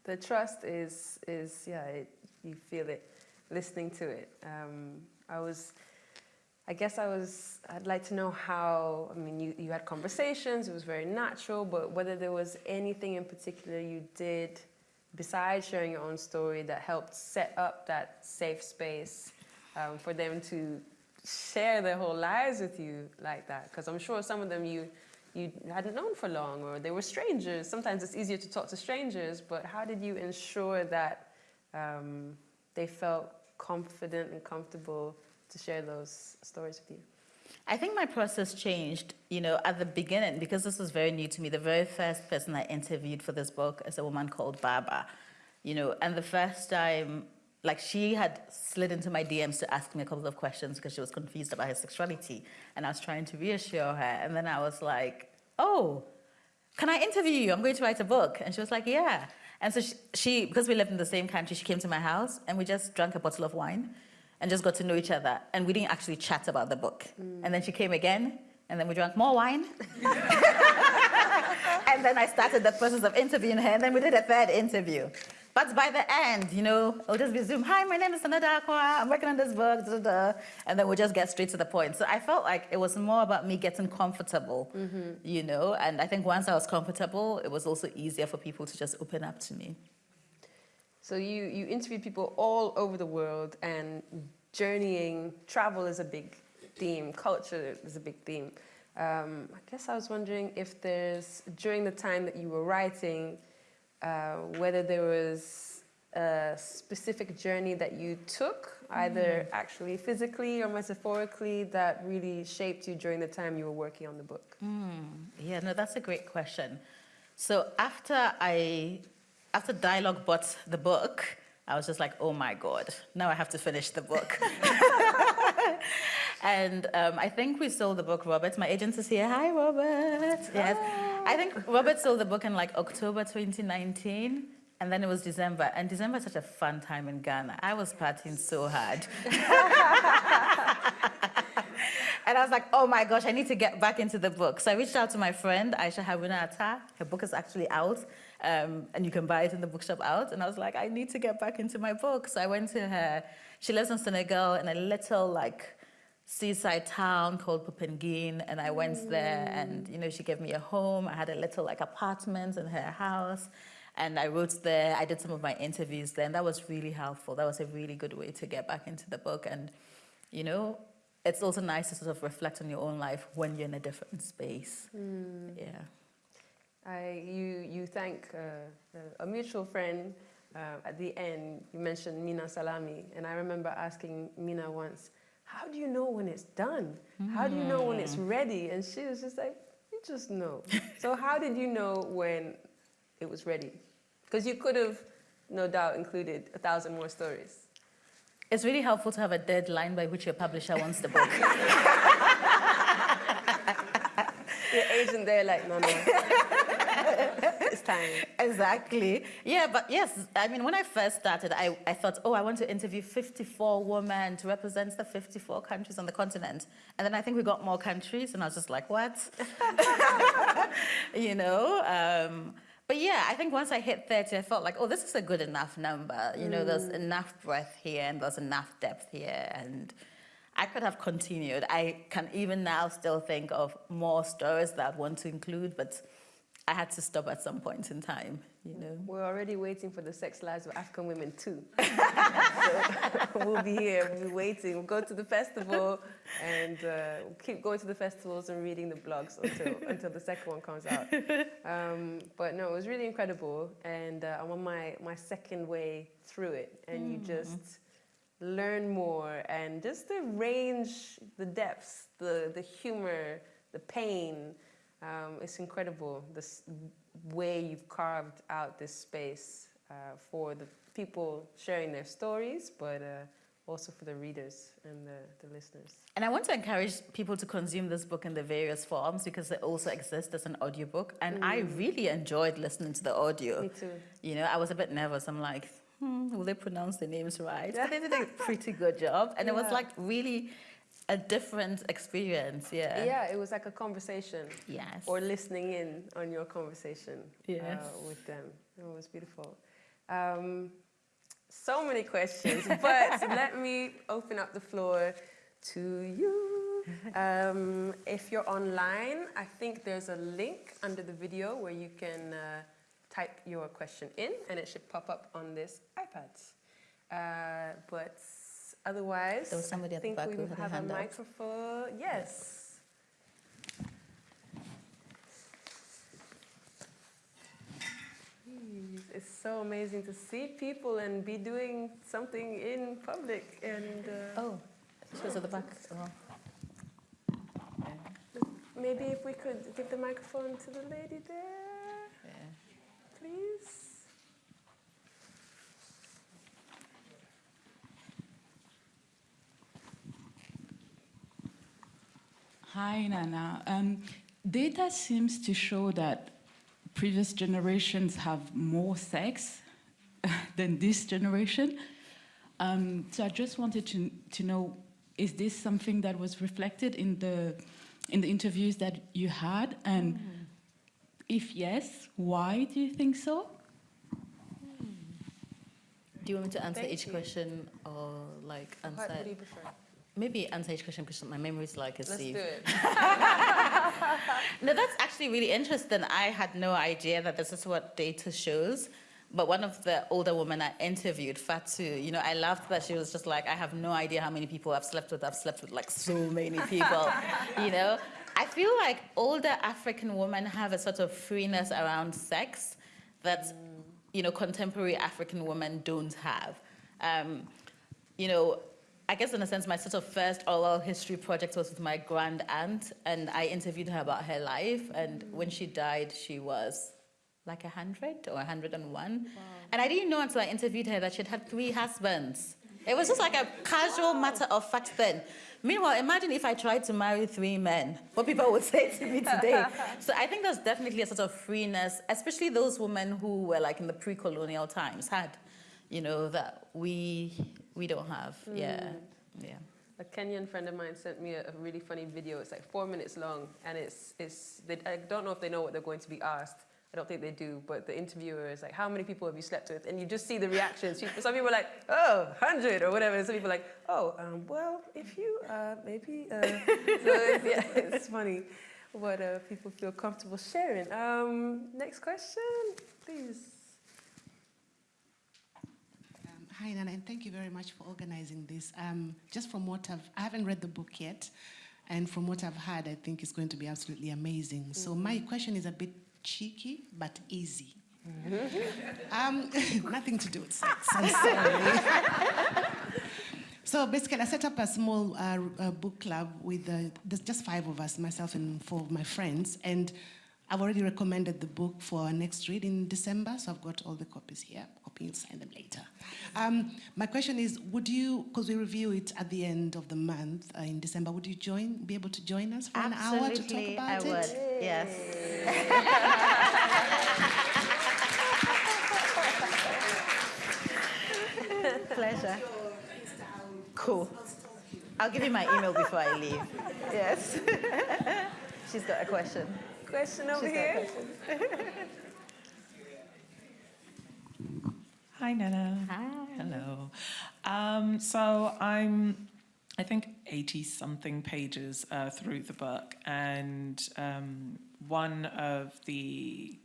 The trust is, is yeah, it, you feel it listening to it. Um, I was, I guess I was, I'd like to know how, I mean, you, you had conversations, it was very natural, but whether there was anything in particular you did besides sharing your own story that helped set up that safe space um, for them to share their whole lives with you like that. Because I'm sure some of them you, you hadn't known for long or they were strangers. Sometimes it's easier to talk to strangers, but how did you ensure that um, they felt confident and comfortable to share those stories with you? I think my process changed, you know, at the beginning, because this was very new to me. The very first person I interviewed for this book is a woman called Baba, you know, and the first time, like, she had slid into my DMs to ask me a couple of questions because she was confused about her sexuality. And I was trying to reassure her. And then I was like, oh, can I interview you? I'm going to write a book. And she was like, yeah. And so she, she, because we lived in the same country, she came to my house and we just drank a bottle of wine and just got to know each other. And we didn't actually chat about the book. Mm. And then she came again, and then we drank more wine. [laughs] and then I started the process of interviewing her, and then we did a third interview. But by the end, you know, it'll just be Zoom. Hi, my name is Nana Darkoa. I'm working on this book, da, da, da. and then we'll just get straight to the point. So I felt like it was more about me getting comfortable, mm-hmm. you know. And I think once I was comfortable, it was also easier for people to just open up to me. So you, you interviewed people all over the world and journeying, travel is a big theme, culture is a big theme. Um, I guess I was wondering if there's, during the time that you were writing, uh, whether there was a specific journey that you took, either actually physically or metaphorically, that really shaped you during the time you were working on the book. Yeah, no, that's a great question. So after I, after Dialogue bought the book, I was just like, oh my God, now I have to finish the book. [laughs] and um, I think we sold the book, Robert. My agent is here. Hi, Robert. Yes. I think Robert sold the book in like October 2019. And then it was December. And December is such a fun time in Ghana. I was partying so hard. [laughs] And I was like, oh my gosh, I need to get back into the book. So I reached out to my friend, Ayesha Harruna Attah. Her book is actually out, um, and you can buy it in the bookshop out. And I was like, I need to get back into my book. So I went to her. She lives in Senegal in a little like seaside town called Popenguine. And I went there and, you know, she gave me a home. I had a little like apartment in her house. And I wrote there, I did some of my interviews there, and that was really helpful. That was a really good way to get back into the book. And, you know, it's also nice to sort of reflect on your own life when you're in a different space. Yeah. I, you, you thank uh, a mutual friend uh, at the end. You mentioned Minna Salami, and I remember asking Minna once, "How do you know when it's done? How do you know when it's ready?" And she was just like, "You just know." so how did you know when it was ready? Because you could have, no doubt, included a thousand more stories. It's really helpful to have a deadline by which your publisher wants the book. [laughs] Your agent there, like, no, no. It's time. Exactly. Yeah, but yes, I mean, when I first started, I, I thought, oh, I want to interview 54 women to represent the 54 countries on the continent. And then I think we got more countries, and I was just like, what? [laughs] you know? Um, but yeah, I think once I hit 30, I felt like, oh, this is a good enough number. You know, there's enough breadth here and there's enough depth here. And I could have continued. I can even now still think of more stories that I want to include, but I had to stop at some point in time, you know. We're already waiting for the sex lives of African women too. [laughs] so we'll be here, we'll be waiting. We'll go to the festival and uh, we'll keep going to the festivals and reading the blogs until, until the second one comes out. Um, but no, it was really incredible. And uh, I'm on my, my second way through it. And you just learn more and just the range, the depths, the, the humor, the pain, um, it's incredible this way you've carved out this space uh, for the people sharing their stories, but uh, also for the readers and the, the listeners. And I want to encourage people to consume this book in the various forms because it also exists as an audiobook. And I really enjoyed listening to the audio. Me too. You know, I was a bit nervous. I'm like, hmm, will they pronounce the names right? [laughs] But they did a pretty good job. And it was like really a different experience. Yeah. Yeah, it was like a conversation. Yes. Or listening in on your conversation Yes. uh, with them. It was beautiful. Um, so many questions, [laughs] but let me open up the floor to you. Um, if you're online, I think there's a link under the video where you can uh, type your question in and it should pop up on this iPad. Uh, but otherwise, There was somebody I at the think back we who had have a up. microphone. Yes. Jeez, It's so amazing to see people and be doing something in public. And uh, Oh, she was at the back. Oh. maybe if we could give the microphone to the lady there, Yeah. please. Hi, Nana. Um, data seems to show that previous generations have more sex [laughs] than this generation. Um, so I just wanted to, to know, is this something that was reflected in the, in the interviews that you had? And if yes, why do you think so? Do you want me to answer Thank each you. question or like answer? What, what do you prefer? Maybe answer each question because my memory is like a Let's sieve. do it. [laughs] No, that's actually really interesting. I had no idea that this is what data shows. But one of the older women I interviewed, Fatu, you know, I laughed that she was just like, I have no idea how many people I've slept with. I've slept with like so many people, [laughs] you know. I feel like older African women have a sort of freeness around sex that, you know, contemporary African women don't have. Um, you know, I guess in a sense, my sort of first oral history project was with my grand aunt, and I interviewed her about her life. And mm. when she died, she was like 100 or 101. And I didn't know until I interviewed her that she'd had three husbands. It was just like a casual matter of fact then. Meanwhile, imagine if I tried to marry three men, what people would say to me today. [laughs] so I think there's definitely a sort of freeness, especially those women who were like in the pre-colonial times had, you know, that we we don't have. Yeah, yeah. A Kenyan friend of mine sent me a, a really funny video. It's like four minutes long, and it's it's. They, I don't know if they know what they're going to be asked. I don't think they do, but the interviewer is like, "How many people have you slept with?" And you just see the reactions. Some people are like, "Oh, 100 or whatever." And some people are like, "Oh, um, well, if you uh, maybe." Uh. so it's, [laughs] yeah, it's funny what uh, people feel comfortable sharing. Um, next question, please. Um, Hi, Nana, and thank you very much for organizing this. Um, just from what I've, I haven't read the book yet, and from what I've heard, I think it's going to be absolutely amazing. So my question is a bit cheeky, but easy. um, [laughs] nothing to do with sex. I'm sorry. [laughs] so basically, I set up a small uh, uh, book club with uh, there's just five of us, myself and four of my friends, and I've already recommended the book for our next read in December, so I've got all the copies here. Hoping you'll sign them later. Um, my question is, would you, because we review it at the end of the month uh, in December, would you join, be able to join us for an hour to talk Absolutely, about I it? would. Yes. [laughs] Pleasure. Cool. I'll give you my email before I leave. Yes. [laughs] She's got a question. Question over She's got a here. question. Hi, Nana. Hi. Hello. Um, so I'm, I think, 80 something pages uh, through the book, and um, one of the,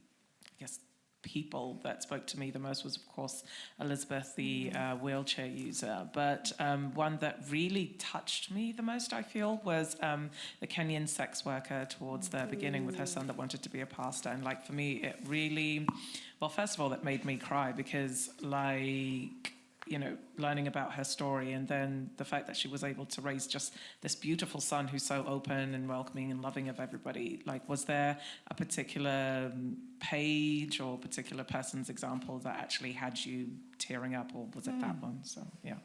I guess, people that spoke to me the most was, of course, Elizabeth, the uh, wheelchair user. But um, one that really touched me the most, I feel, was um, the Kenyan sex worker towards the beginning with her son that wanted to be a pastor. And like for me, it really, well, first of all, it made me cry because, like, you know, learning about her story and then the fact that she was able to raise just this beautiful son who's so open and welcoming and loving of everybody. Like, was there a particular um, page or particular person's example that actually had you tearing up, or was it that one? So, yeah.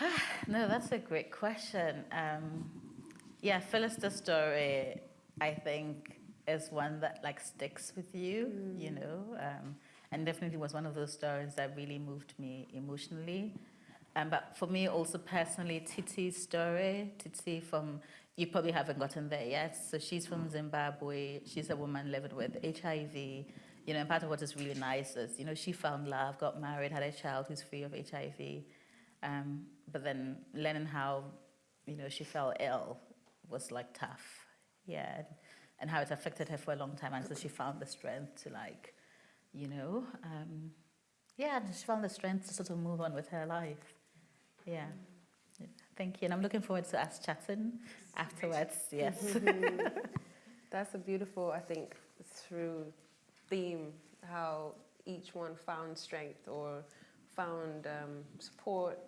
[sighs] No, that's a great question. Um, yeah, Phyllis's story, I think, is one that like sticks with you, you know, um, and definitely was one of those stories that really moved me emotionally. Um, but for me, also personally, Titi's story, Titi from, you probably haven't gotten there yet. So she's from Zimbabwe. She's a woman living with HIV. You know, and part of what is really nice is, you know, she found love, got married, had a child who's free of HIV. Um, but then learning how, you know, she fell ill was like tough, yeah, and, how it affected her for a long time. So she found the strength to like, you know, um, yeah, she found the strength to sort of move on with her life. Yeah. Thank you. And I'm looking forward to us chatting afterwards. Yes. [laughs] That's a beautiful, I think, through theme, how each one found strength or found um, support,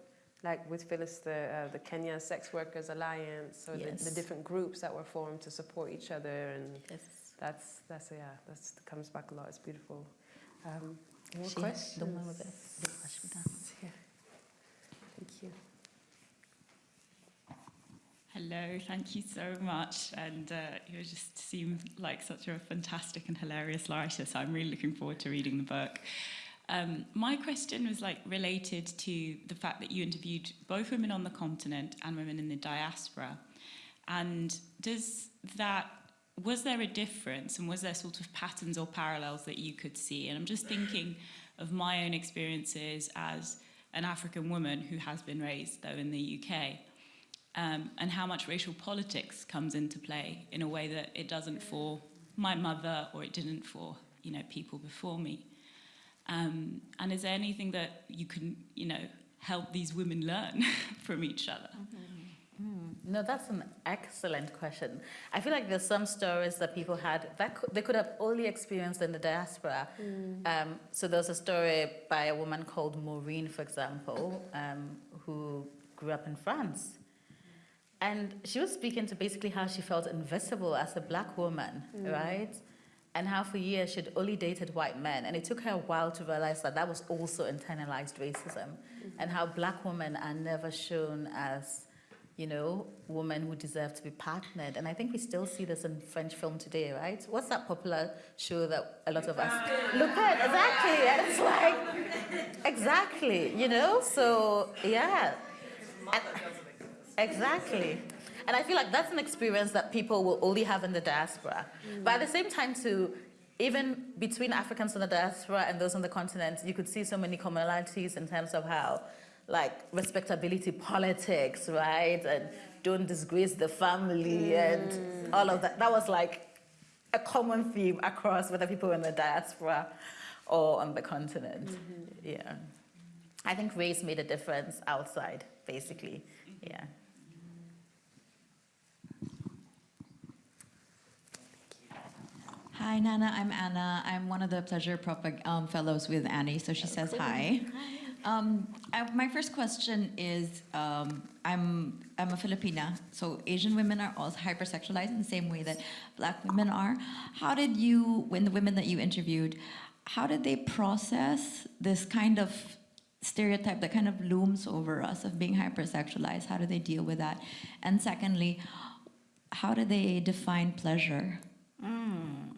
like with Phyllis, the, uh, the Kenya Sex Workers Alliance, or the, Yes. the different groups that were formed to support each other. And yes. that's, that's yeah, that comes back a lot. It's beautiful. Um, more She- questions? the one with the big question down. Yeah. Thank you. Hello, thank you so much. And uh, you just seem like such a fantastic and hilarious writer, so I'm really looking forward to reading the book. Um, my question was like related to the fact that you interviewed both women on the continent and women in the diaspora. And does that was there a difference and was there sort of patterns or parallels that you could see? And I'm just thinking of my own experiences as an African woman who has been raised though in the UK um, and how much racial politics comes into play in a way that it doesn't for my mother or it didn't for you know people before me. Um, and is there anything that you can you know help these women learn [laughs] from each other? No, that's an excellent question. I feel like there's some stories that people had that could, they could have only experienced in the diaspora. Um, so there's a story by a woman called Maureen, for example, um, who grew up in France. And she was speaking to basically how she felt invisible as a black woman, mm. right? And how for years she'd only dated white men. And it took her a while to realize that that was also internalized racism. Mm-hmm. And how black women are never shown as, you know, women who deserve to be partnered. And I think we still see this in French film today, right? What's that popular show that a lot of us look at? Exactly. And [laughs] it's like, exactly, you know? So, yeah. And- Exactly. And I feel like that's an experience that people will only have in the diaspora. But at the same time, too, even between Africans in the diaspora and those on the continent, you could see so many commonalities in terms of how, like, respectability [laughs] politics, right? And don't disgrace the family and mm. all of that. That was like a common theme across whether people were in the diaspora or on the continent. Mm-hmm. Yeah. I think race made a difference outside, basically. Yeah. Hi, Nana. I'm Anna. I'm one of the Pleasure Propag- um, Fellows with Annie, so she says hi. Um, I, my first question is um, I'm, I'm a Filipina, so Asian women are also hypersexualized in the same way that black women are. How did you, when the women that you interviewed, how did they process this kind of stereotype that kind of looms over us of being hypersexualized? How do they deal with that? And secondly, how do they define pleasure? Mm.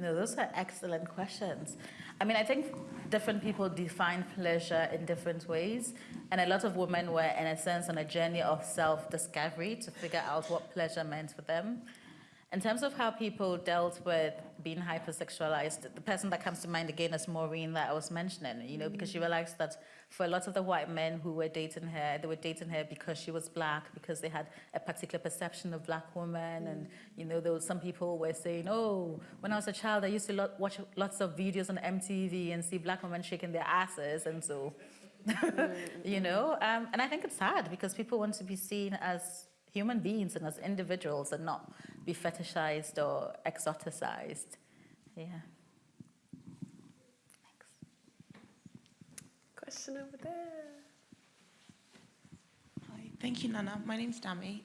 No, those are excellent questions. I mean, I think different people define pleasure in different ways, and a lot of women were, in a sense, on a journey of self-discovery to figure out what pleasure meant for them. In terms of how people dealt with being hypersexualized, the person that comes to mind again is Maureen that I was mentioning, you know, because she realized that for a lot of the white men who were dating her, they were dating her because she was black, because they had a particular perception of black women. Mm. And, you know, there were some people were saying, oh, when I was a child, I used to watch lots of videos on MTV and see black women shaking their asses. And so, mm. [laughs] you know, um, and I think it's sad because people want to be seen as human beings and as individuals and not be fetishized or exoticized. Yeah. Thanks. Question over there. Hi, thank you, Nana. My name's Dami.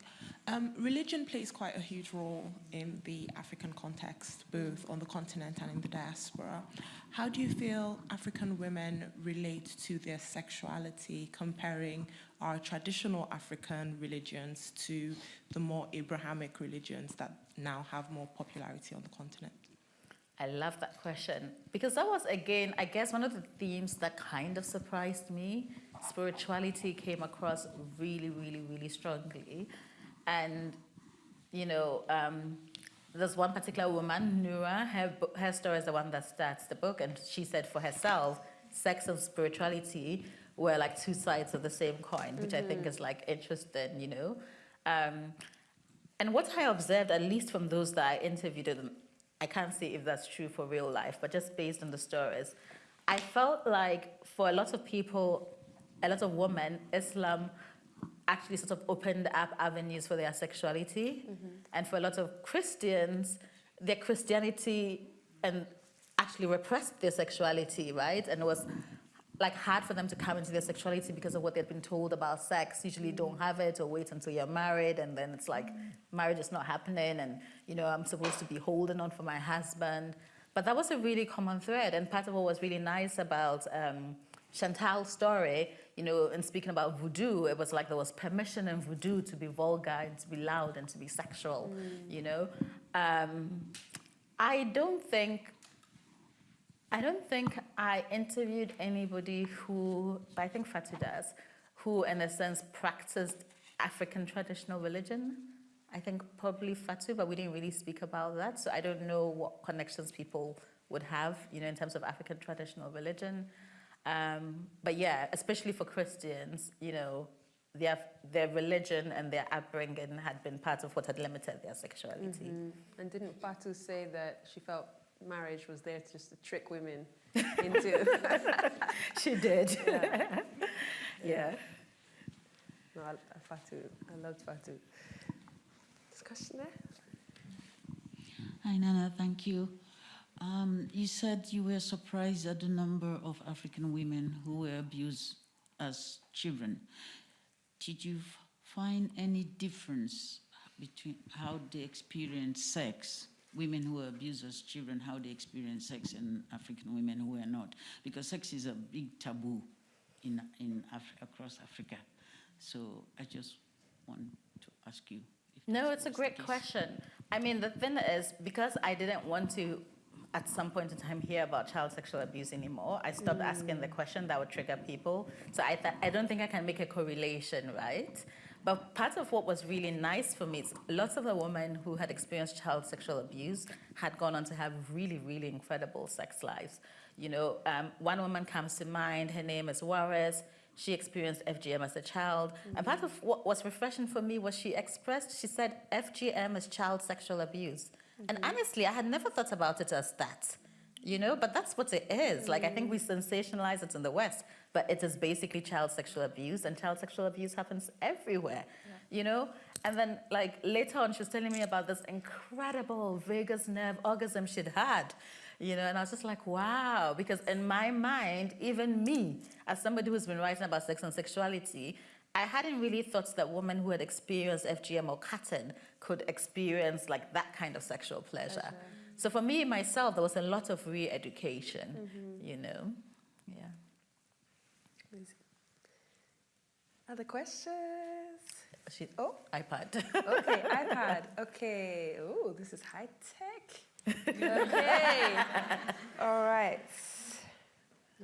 Um, religion plays quite a huge role in the African context, both on the continent and in the diaspora. How do you feel African women relate to their sexuality, comparing our traditional African religions to the more Abrahamic religions that now have more popularity on the continent? I love that question because that was, again, I guess one of the themes that kind of surprised me. Spirituality came across really, really, really strongly. And, you know, um, there's one particular woman, Nura, her, her story is the one that starts the book, and she said for herself, sex and spirituality were like two sides of the same coin, which mm -hmm. I think mm-hmm. is like interesting, you know. Um, and what I observed, at least from those that I interviewed, I can't say if that's true for real life, but just based on the stories, I felt like for a lot of people, a lot of women, Islam actually sort of opened up avenues for their sexuality. Mm -hmm. And for a lot of Christians, their Christianity and actually repressed their sexuality, right? And it was like hard for them to come into their sexuality because of what they'd been told about sex. Usually don't have it or wait until you're married and then it's like marriage is not happening and you know I'm supposed to be holding on for my husband. But that was a really common thread and part of what was really nice about um, Chantal's story, you know, in speaking about voodoo, it was like there was permission in voodoo to be vulgar and to be loud and to be sexual, mm. you know. Um, I don't think, I don't think I interviewed anybody who, but I think Fatu does, who in a sense practiced African traditional religion. I think probably Fatu, but we didn't really speak about that. So I don't know what connections people would have, you know, in terms of African traditional religion. Um, but yeah, especially for Christians, you know, their, their religion and their upbringing had been part of what had limited their sexuality. Mm -hmm. And didn't Fatu say that she felt marriage was there just to trick women [laughs] into... [laughs] she did. [laughs] Yeah. yeah. No, I, Fatu, I loved Fatu. Discussion there? Hi, Nana, thank you. Um, you said you were surprised at the number of African women who were abused as children. Did you find any difference between how they experience sex, women who were abused as children, how they experience sex, and African women who are not? Because sex is a big taboo in, in Af across Africa. So I just want to ask you. no, it's a great question. I mean, the thing is, because I didn't want to at some point in time hear about child sexual abuse anymore. I stopped mm. asking the question that would trigger people. So I, I don't think I can make a correlation, right? But part of what was really nice for me is lots of the women who had experienced child sexual abuse had gone on to have really, really incredible sex lives. You know, um, one woman comes to mind, her name is Juarez. She experienced FGM as a child. Mm -hmm. And part of what was refreshing for me was she expressed, she said FGM is child sexual abuse. -hmm. And honestly, I had never thought about it as that, you know, but that's what it is. Like, I think we mm. sensationalize it in the West, but it is basically child sexual abuse, and child sexual abuse happens everywhere, yeah. you know? and then like later on, she was telling me about this incredible vagus nerve orgasm she'd had, you know, and I was just like, wow, because in my mind, even me, as somebody who's been writing about sex and sexuality, I hadn't really thought that women who had experienced FGM or cutting could experience like that kind of sexual pleasure. Pleasure. So for me, myself, there was a lot of re-education, Mhm. you know, yeah. Other questions? She, oh, iPad. Okay, [laughs] iPad. Okay. Oh, this is high tech. [laughs] Okay. All right.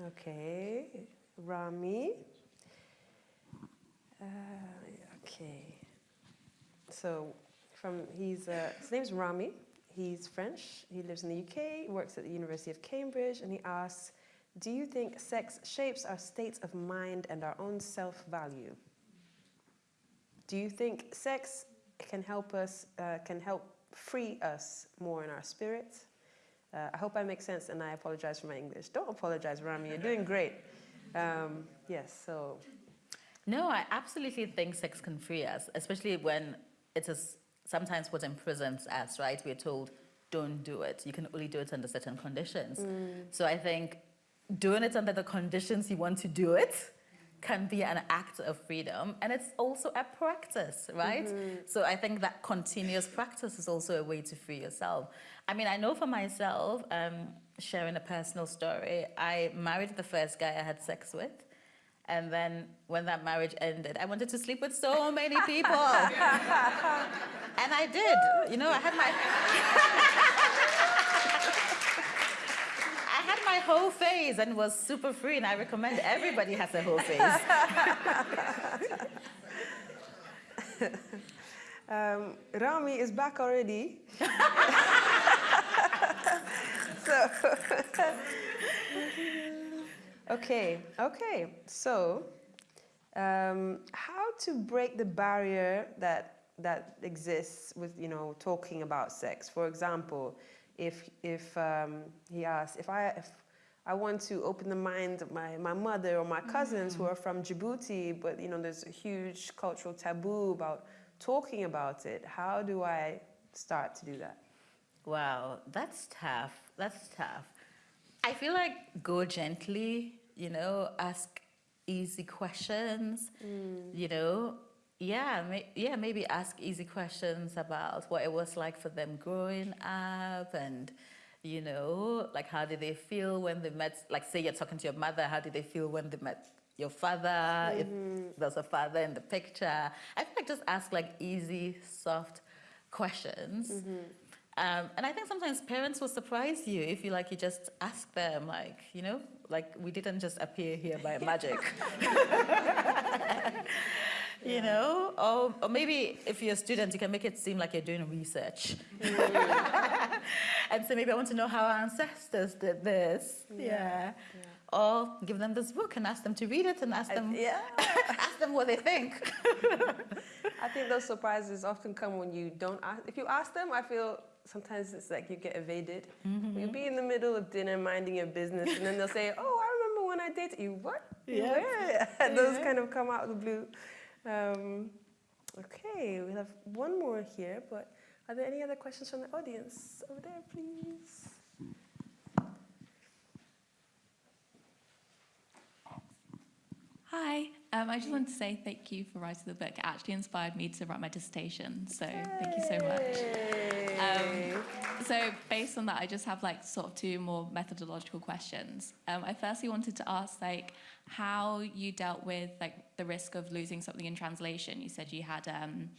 Okay. Rami. Uh, okay. So, from he's uh, his name's Rami. He's French. He lives in the UK. Works at the University of Cambridge, and he asks, "Do you think sex shapes our states of mind and our own self-value?" Do you think sex can help us, uh, can help free us more in our spirit? Uh, I hope I make sense and I apologize for my English. Don't apologize, Rami, you're doing great. Um, yes, so. No, I absolutely think sex can free us, especially when it is sometimes what imprisons us, right? We're told, don't do it. You can only do it under certain conditions. Mm. So I think doing it under the conditions you want to do it can be an act of freedom. And it's also a practice, right? Mhm. So I think that continuous practice is also a way to free yourself. I mean, I know for myself, um, sharing a personal story, I married the first guy I had sex with. And then when that marriage ended, I wanted to sleep with so many people. [laughs] and I did. You know, I had my [laughs] I had my whole phase and was super free, and I recommend everybody has a whole phase. [laughs] um, Rami is back already. [laughs] so, okay, okay. So, um, how to break the barrier that that exists with you know talking about sex? For example, if if um, he asks if I if I want to open the mind of my, my mother or my cousins who are from Djibouti, but you know there's a huge cultural taboo about talking about it. How do I start to do that? Wow, that's tough. That's tough. I feel like go gently, you know, ask easy questions, you know. Yeah, may, yeah, maybe ask easy questions about what it was like for them growing up and you know, like how did they feel when they met, like say you're talking to your mother, how did they feel when they met your father, if there's a father in the picture. I feel like just ask like easy, soft questions. Um, and I think sometimes parents will surprise you if you like you just ask them like you know like we didn't just appear here by magic. [laughs] [laughs] you know, or, or maybe if you're a student, you can make it seem like you're doing research. Mm. [laughs] and so maybe I want to know how our ancestors did this. Yeah. Or give them this book and ask them to read it and ask them, yeah. [laughs] ask them what they think. [laughs] I think those surprises often come when you don't ask. If you ask them, I feel sometimes it's like you get evaded. Mm-hmm. You'll be in the middle of dinner minding your business, and then they'll say, "Oh, I remember when I dated you." What? Yeah. And those kind of come out of the blue. Um, okay, we have one more here, but are there any other questions from the audience over there, please? Hi, um, I just wanted to say thank you for writing the book. It actually inspired me to write my dissertation, so thank you so much. Um, so based on that, I just have like sort of two more methodological questions. Um, I firstly wanted to ask like how you dealt with like the risk of losing something in translation. You said you had um,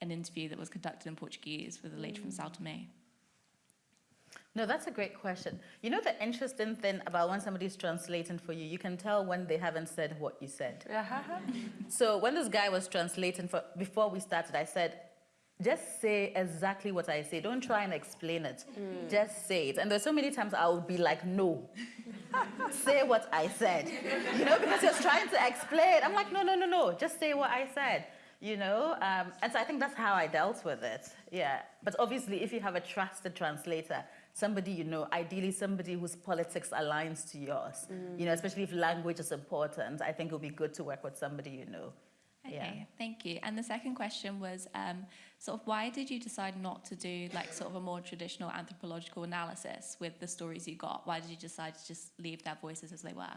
an interview that was conducted in Portuguese with a lady from Sao Tome. No, that's a great question. You know the interesting thing about when somebody's translating for you, you can tell when they haven't said what you said. So when this guy was translating for before we started, I said, just say exactly what I say. Don't try and explain it. Mm. Just say it. And there's so many times I would be like, no. Say what I said. You know, because you're trying to explain. I'm like, no, no, no, no. Just say what I said. You know, um, and so I think that's how I dealt with it. Yeah. But obviously, if you have a trusted translator, somebody you know, ideally somebody whose politics aligns to yours, Mm. you know, especially if language is important, I think it would be good to work with somebody you know. Okay, Yeah. thank you. And the second question was um, sort of why did you decide not to do like sort of a more traditional anthropological analysis with the stories you got? Why did you decide to just leave their voices as they were?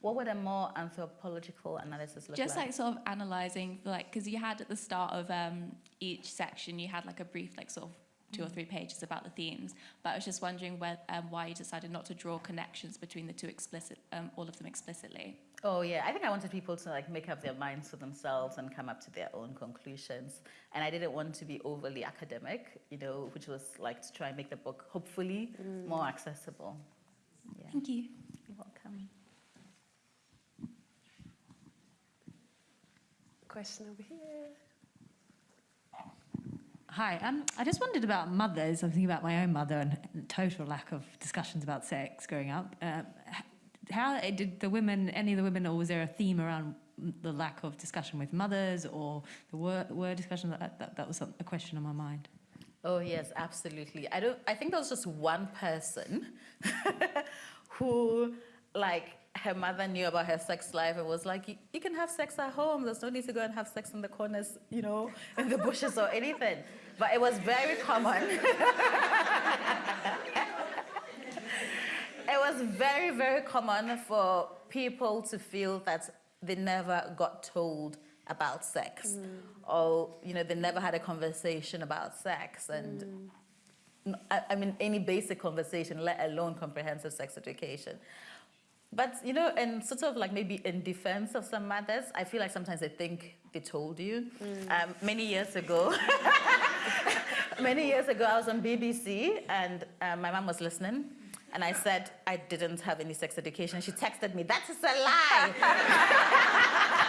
What would a more anthropological analysis look Just like? like sort of analyzing, like, because you had at the start of um, each section, you had like a brief, like sort of two or three pages about the themes. But I was just wondering where, um, why you decided not to draw connections between the two explicit, um, all of them explicitly. Oh yeah, I think I wanted people to like make up their minds for themselves and come up to their own conclusions. And I didn't want to be overly academic, you know, which was like to try and make the book hopefully more accessible. Yeah. Thank you. You're welcome. Question over here. Hi, um, I just wondered about mothers. I'm thinking about my own mother and, total lack of discussions about sex growing up. Um, h- how did the women, any of the women, or was there a theme around the lack of discussion with mothers, or the word, word discussion? That, that, that was a question on my mind. Oh yes, absolutely. I don't. I think there was just one person [laughs] who, like, her mother knew about her sex life and was like, "You- "You can have sex at home. There's no need to go and have sex in the corners, you know, in the bushes or anything." But it was very common. [laughs] it was very, very common for people to feel that they never got told about sex, mm. or you know, they never had a conversation about sex, and mm. n- I, I mean, any basic conversation, let alone comprehensive sex education. But, you know, and sort of like maybe in defense of some mothers, I feel like sometimes they think they told you. Mm. Um, many years ago, [laughs] many years ago, I was on BBC and uh, my mom was listening. And I said I didn't have any sex education. She texted me, that is a lie.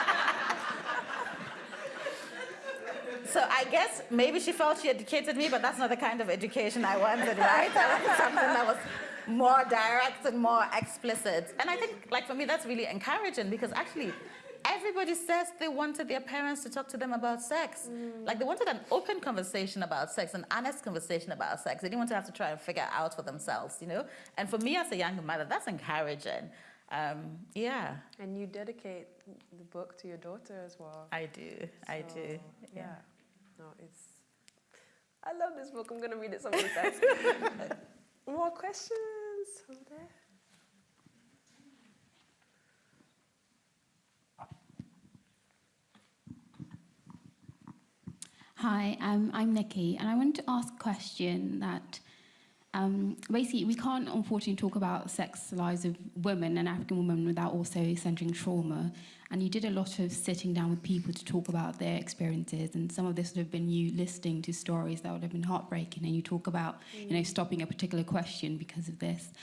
[laughs] So I guess maybe she felt she educated me, but that's not the kind of education I wanted, right? [laughs] I wanted something that was more direct and more explicit. And I think, like, for me, that's really encouraging because actually, everybody says they wanted their parents to talk to them about sex. Like, they wanted an open conversation about sex, an honest conversation about sex. They didn't want to have to try and figure out for themselves, you know? And for me as a young mother, that's encouraging. Um, yeah. And you dedicate the book to your daughter as well. I do. I do. So, Yeah. No, it's. I love this book. I'm gonna read it so times. [laughs] More questions over there. Hi, um, I'm Nikki, and I wanted to ask a question that um, basically we can't unfortunately talk about sex lives of women and African women without also centering trauma. And you did a lot of sitting down with people to talk about their experiences, and some of this would have been you listening to stories that would have been heartbreaking, and you talk about you know stopping a particular question because of this.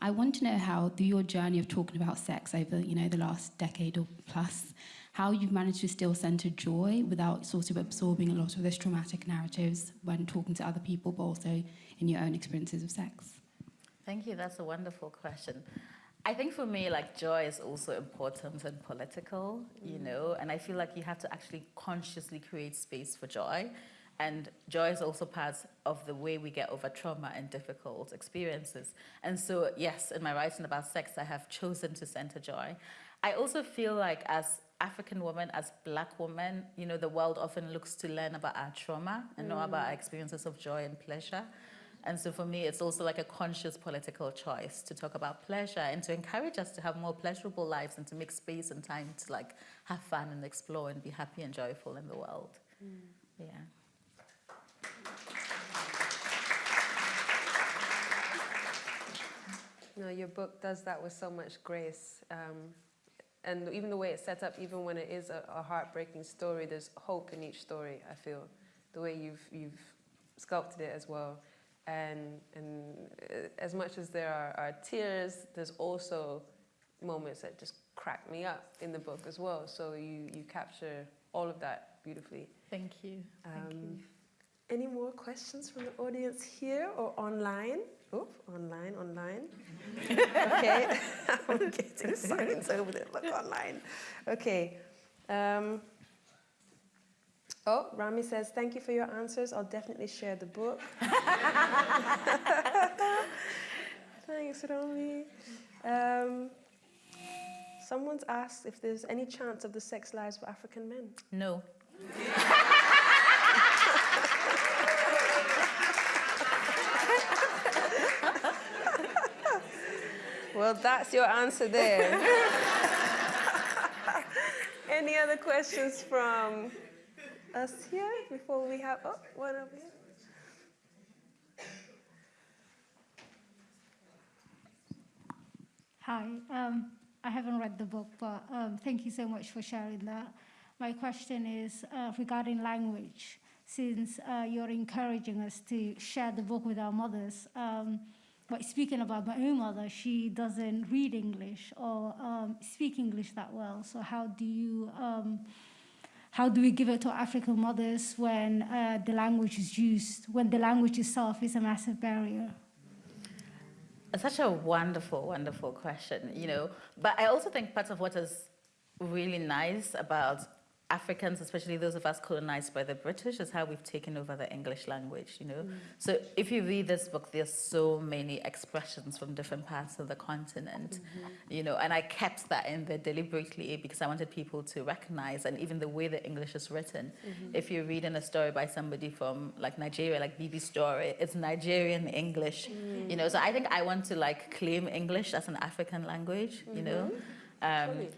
I want to know how, through your journey of talking about sex over you know the last decade or plus, how you've managed to still center joy without sort of absorbing a lot of those traumatic narratives when talking to other people, but also in your own experiences of sex. Thank you. That's a wonderful question. I think for me, like joy is also important and political, you mm. know, and I feel like you have to actually consciously create space for joy. And joy is also part of the way we get over trauma and difficult experiences. And so, yes, in my writing about sex, I have chosen to center joy. I also feel like as African women, as black women, you know, the world often looks to learn about our trauma and know about our experiences of joy and pleasure. And so for me, it's also like a conscious political choice to talk about pleasure and to encourage us to have more pleasurable lives and to make space and time to like have fun and explore and be happy and joyful in the world. Yeah. No, your book does that with so much grace. Um, and even the way it's set up, even when it is a, a heartbreaking story, there's hope in each story, I feel. The way you've, you've sculpted it as well. And, and uh, as much as there are, are tears, there's also moments that just crack me up in the book as well. So you, you capture all of that beautifully. Thank you. Thank Um, you. Any more questions from the audience here or online? Oh, online, online. [laughs] okay, [laughs] I'm getting signs over there. Look online. Okay. Um, oh, Rami says, thank you for your answers. I'll definitely share the book. [laughs] Thanks, Rami. Um, someone's asked if there's any chance of the sex lives of African men. No. Well, that's your answer there. [laughs] any other questions from us here before we have, oh, one over here? Hi, um, I haven't read the book, but um, thank you so much for sharing that. My question is uh, regarding language. Since uh, you're encouraging us to share the book with our mothers, um, but speaking about my own mother, she doesn't read English or um, speak English that well. So how do you, um, how do we give it to African mothers when uh, the language is used, when the language itself is a massive barrier? Such a wonderful, wonderful question, you know. But I also think part of what is really nice about Africans, especially those of us colonized by the British, is how we've taken over the English language, you know. Mm. So if you read this book, there's so many expressions from different parts of the continent, mm -hmm. you know, and I kept that in there deliberately because I wanted people to recognize, and even the way the English is written. Mm -hmm. If you're reading a story by somebody from like Nigeria, like Bibi story, it's Nigerian English, mm. you know. So I think I want to like claim English as an African language, you know. -hmm. Um,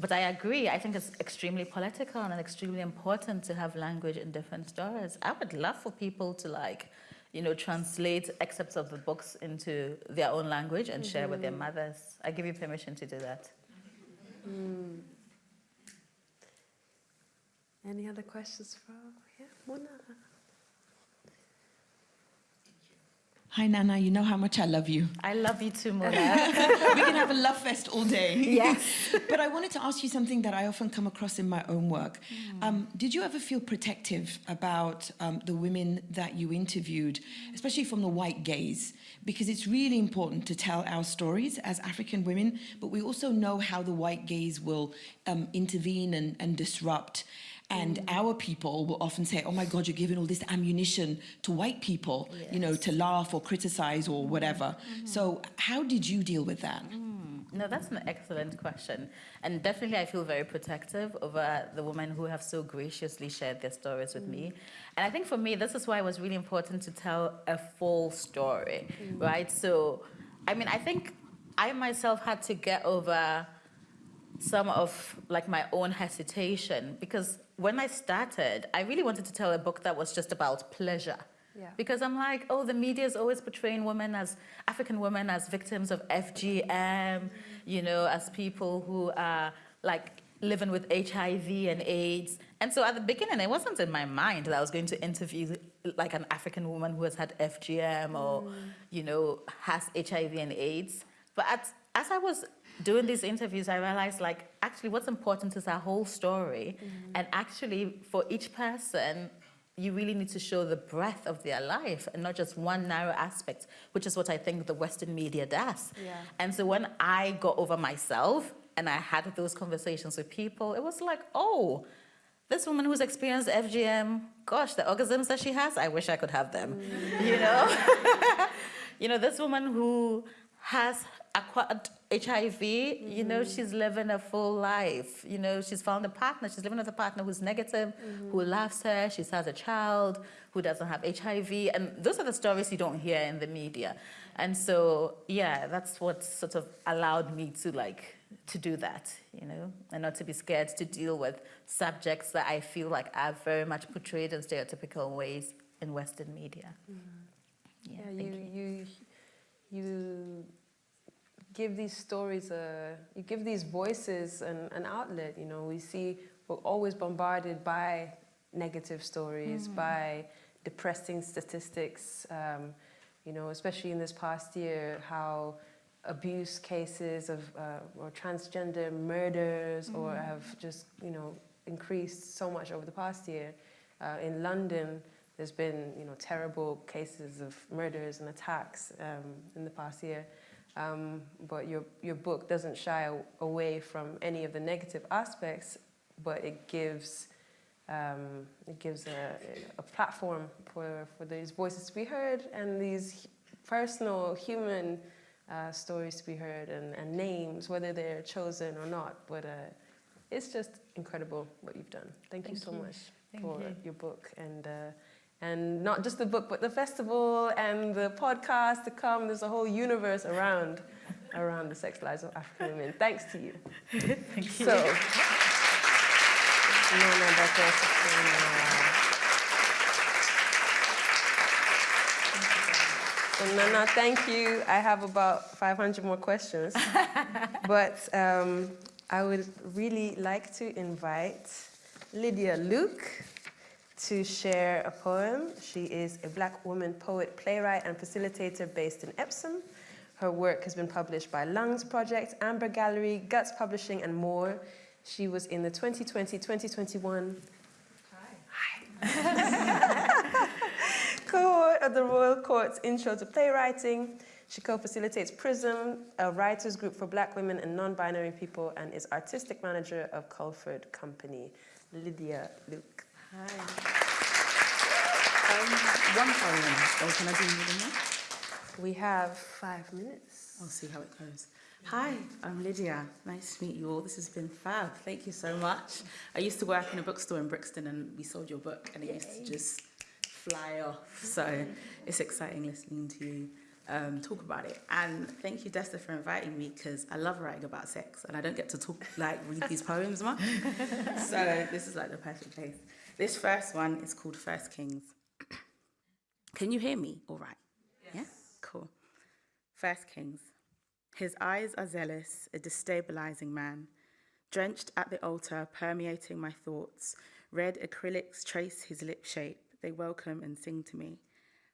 but I agree, I think it's extremely political and extremely important to have language in different stories. I would love for people to like, you know, translate excerpts of the books into their own language and mm -hmm. share with their mm-hmm. mothers. I give you permission to do that. Mm. Any other questions from yeah, Mona? Hi, Nana, you know how much I love you. I love you too, Mona. [laughs] we can have a love fest all day. Yes. [laughs] but I wanted to ask you something that I often come across in my own work. Mm. Um, did you ever feel protective about um, the women that you interviewed, especially from the white gaze? Because it's really important to tell our stories as African women, but we also know how the white gaze will um, intervene and, and disrupt. And mm. our people will often say, oh my God, you're giving all this ammunition to white people, yes. you know, to laugh or criticize or whatever. Mm -hmm. So how did you deal with that? Mm. No, that's an excellent question. And definitely I feel very protective over the women who have so graciously shared their stories with me. And I think for me, this is why it was really important to tell a full story, right? So, I mean, I think I myself had to get over some of like my own hesitation because when I started, I really wanted to tell a book that was just about pleasure. Yeah. Because I'm like, oh, the media is always portraying women as African women as victims of FGM, you know, as people who are like living with HIV and AIDS. And so at the beginning, it wasn't in my mind that I was going to interview like an African woman who has had FGM or, mm. you know, has HIV and AIDS. But at, as I was doing these interviews, I realized like, actually what's important is our whole story. Mm -hmm. And actually for each person, you really need to show the breadth of their life and not just one narrow aspect, which is what I think the Western media does. Yeah. And so when I got over myself and I had those conversations with people, it was like, oh, this woman who's experienced FGM, gosh, the orgasms that she has, I wish I could have them, mm. you know? [laughs] you know, this woman who has acquired HIV, mm you know, mm-hmm. she's living a full life. You know, she's found a partner. She's living with a partner who's negative, mm who loves her. She has a child who doesn't have HIV. And those are the stories you don't hear in the media. And so, yeah, that's what sort of allowed me to like, to do that, you know, and not to be scared to deal with subjects that I feel like are very much portrayed in stereotypical ways in Western media. Mm. Yeah, yeah you, you, you, you give these stories a, you give these voices an, an outlet, you know, we see, we're always bombarded by negative stories, mm. by depressing statistics, um, you know, especially in this past year, how abuse cases of, uh, or transgender murders mm. or have just, you know, increased so much over the past year. Uh, in London, there's been, you know, terrible cases of murders and attacks um, in the past year. Um, but your, your book doesn't shy away from any of the negative aspects, but it gives, um, it gives a, a platform for, for these voices to be heard and these personal human uh, stories to be heard and, and names, whether they're chosen or not. But uh, it's just incredible what you've done. Thank, Thank you so you. much Thank for you. your book and. Uh, and not just the book, but the festival and the podcast to come. There's a whole universe around, around the sex lives of African women. Thanks to you. Thank you. So, Nana So Nana, thank you. I have about 500 more questions, [laughs] but um, I would really like to invite Lydia Luke to share a poem. She is a black woman poet, playwright, and facilitator based in Epsom. Her work has been published by Lungs Project, Amber Gallery, Guts Publishing, and more. She was in the 2020-2021 [laughs] cohort of the Royal Court's Intro to Playwriting. She co-facilitates PRISM, a writers group for black women and non-binary people, and is artistic manager of Culford Company. Lydia Luke. Hi. Um, one poem, or can I do more than that? We have five minutes. I'll see how it goes. Hi, I'm Lydia. Nice to meet you all. This has been fab. Thank you so much. I used to work in a bookstore in Brixton and we sold your book and it used to just fly off. So it's exciting listening to you um, talk about it. And thank you, Desta, for inviting me because I love writing about sex and I don't get to talk, like, read these [laughs] poems much. so this is like the perfect place. This first one is called First Kings. [clears throat] Can you hear me all right? Yeah? Cool. First Kings. His eyes are zealous, a destabilizing man. Drenched at the altar, permeating my thoughts, red acrylics trace his lip shape. They welcome and sing to me.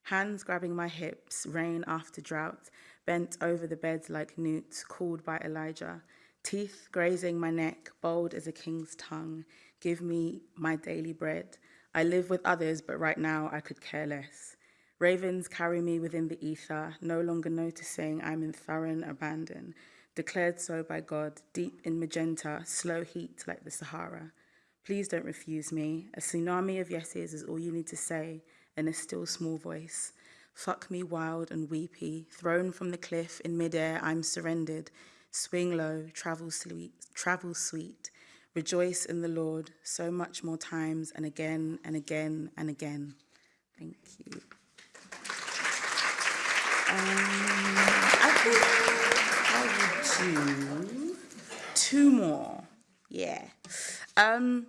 Hands grabbing my hips, rain after drought, bent over the beds like newts, called by Elijah. Teeth grazing my neck, bold as a king's tongue. Give me my daily bread. I live with others, but right now I could care less. Ravens carry me within the ether, no longer noticing I'm in thorough abandon, declared so by God, deep in magenta, slow heat like the Sahara. Please don't refuse me. A tsunami of yeses is all you need to say, in a still small voice. Fuck me wild and weepy, thrown from the cliff in midair, I'm surrendered. Swing low, travel sweet, travel sweet. Rejoice in the Lord so much more times and again and again and again. Thank you. Um, I think I will do two more. Yeah. Um,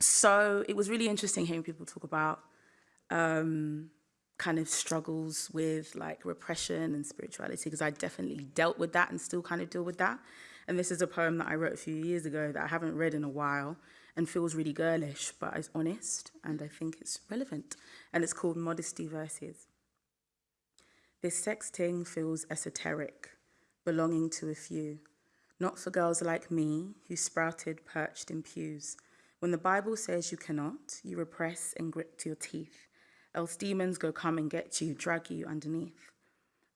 so it was really interesting hearing people talk about um, kind of struggles with like repression and spirituality because I definitely dealt with that and still kind of deal with that. And this is a poem that I wrote a few years ago that I haven't read in a while and feels really girlish, but it's honest and I think it's relevant. And it's called Modesty Verses. This sexting feels esoteric, belonging to a few, not for girls like me who sprouted perched in pews. When the Bible says you cannot, you repress and grit to your teeth, else demons go come and get you, drag you underneath.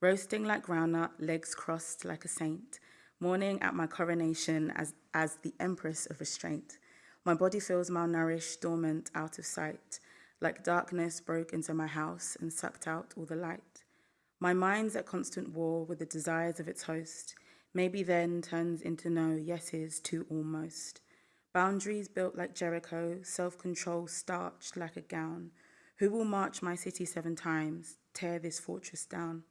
Roasting like groundnut, legs crossed like a saint, mourning at my coronation as, as the empress of restraint. My body feels malnourished, dormant, out of sight, like darkness broke into my house and sucked out all the light. My mind's at constant war with the desires of its host, maybe then turns into no yeses to almost. Boundaries built like Jericho, self-control starched like a gown. Who will march my city seven times, tear this fortress down?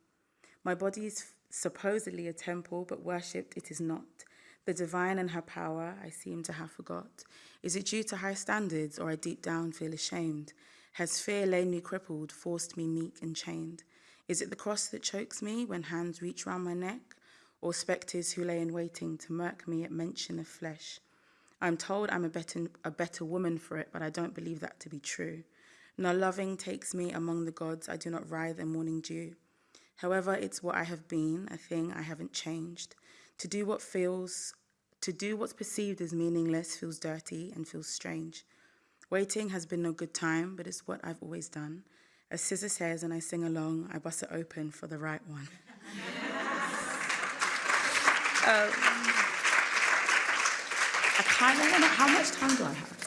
My body's supposedly a temple, but worshipped it is not. The divine and her power I seem to have forgot. Is it due to high standards or I deep down feel ashamed? Has fear laid me crippled, forced me meek and chained? Is it the cross that chokes me when hands reach round my neck? Or spectres who lay in waiting to murk me at mention of flesh? I'm told I'm a better, a better woman for it, but I don't believe that to be true. No loving takes me among the gods, I do not writhe in morning dew. However, it's what I have been, a thing I haven't changed. To do what feels, to do what's perceived as meaningless feels dirty and feels strange. Waiting has been no good time, but it's what I've always done. As Scissor says and I sing along, I bust it open for the right one. [laughs] um, I kind of how much time do I have?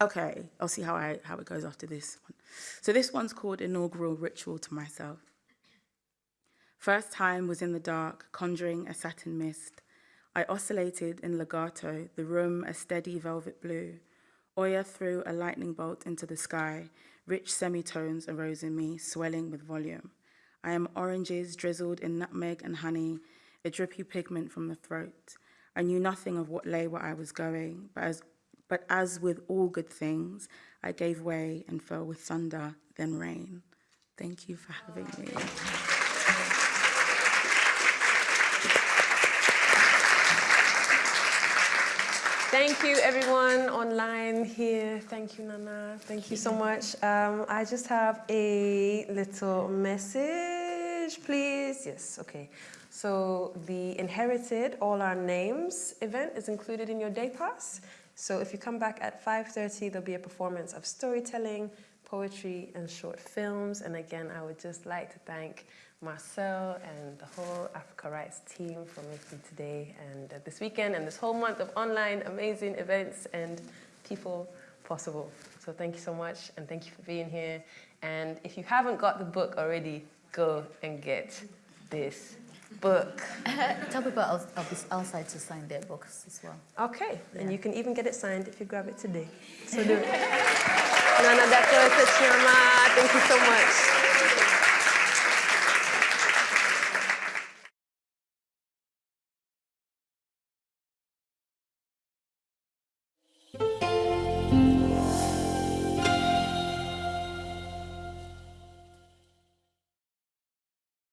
Okay, I'll see how, I, how it goes after this one. So this one's called Inaugural Ritual to Myself. First time was in the dark, conjuring a satin mist. I oscillated in legato, the room a steady velvet blue. Oya threw a lightning bolt into the sky. Rich semitones arose in me, swelling with volume. I am oranges drizzled in nutmeg and honey, a drippy pigment from the throat. I knew nothing of what lay where I was going, but as, but as with all good things, I gave way and fell with thunder, then rain. Thank you for having me. Thank you, everyone online here. Thank you, Nana. Thank you so much. Um, I just have a little message, please. Yes, okay. So the Inherited All Our Names event is included in your day pass. So if you come back at 5.30, there'll be a performance of storytelling, poetry, and short films. And again, I would just like to thank Marcel and the whole Africa Writes team for making today and uh, this weekend and this whole month of online amazing events and people possible. So thank you so much and thank you for being here. And if you haven't got the book already, go and get this book. [laughs] Tell people else- I'll be outside to sign their books as well. Okay, and you can even get it signed if you grab it today. So [laughs] do it. Nana Darkoa thank you so much.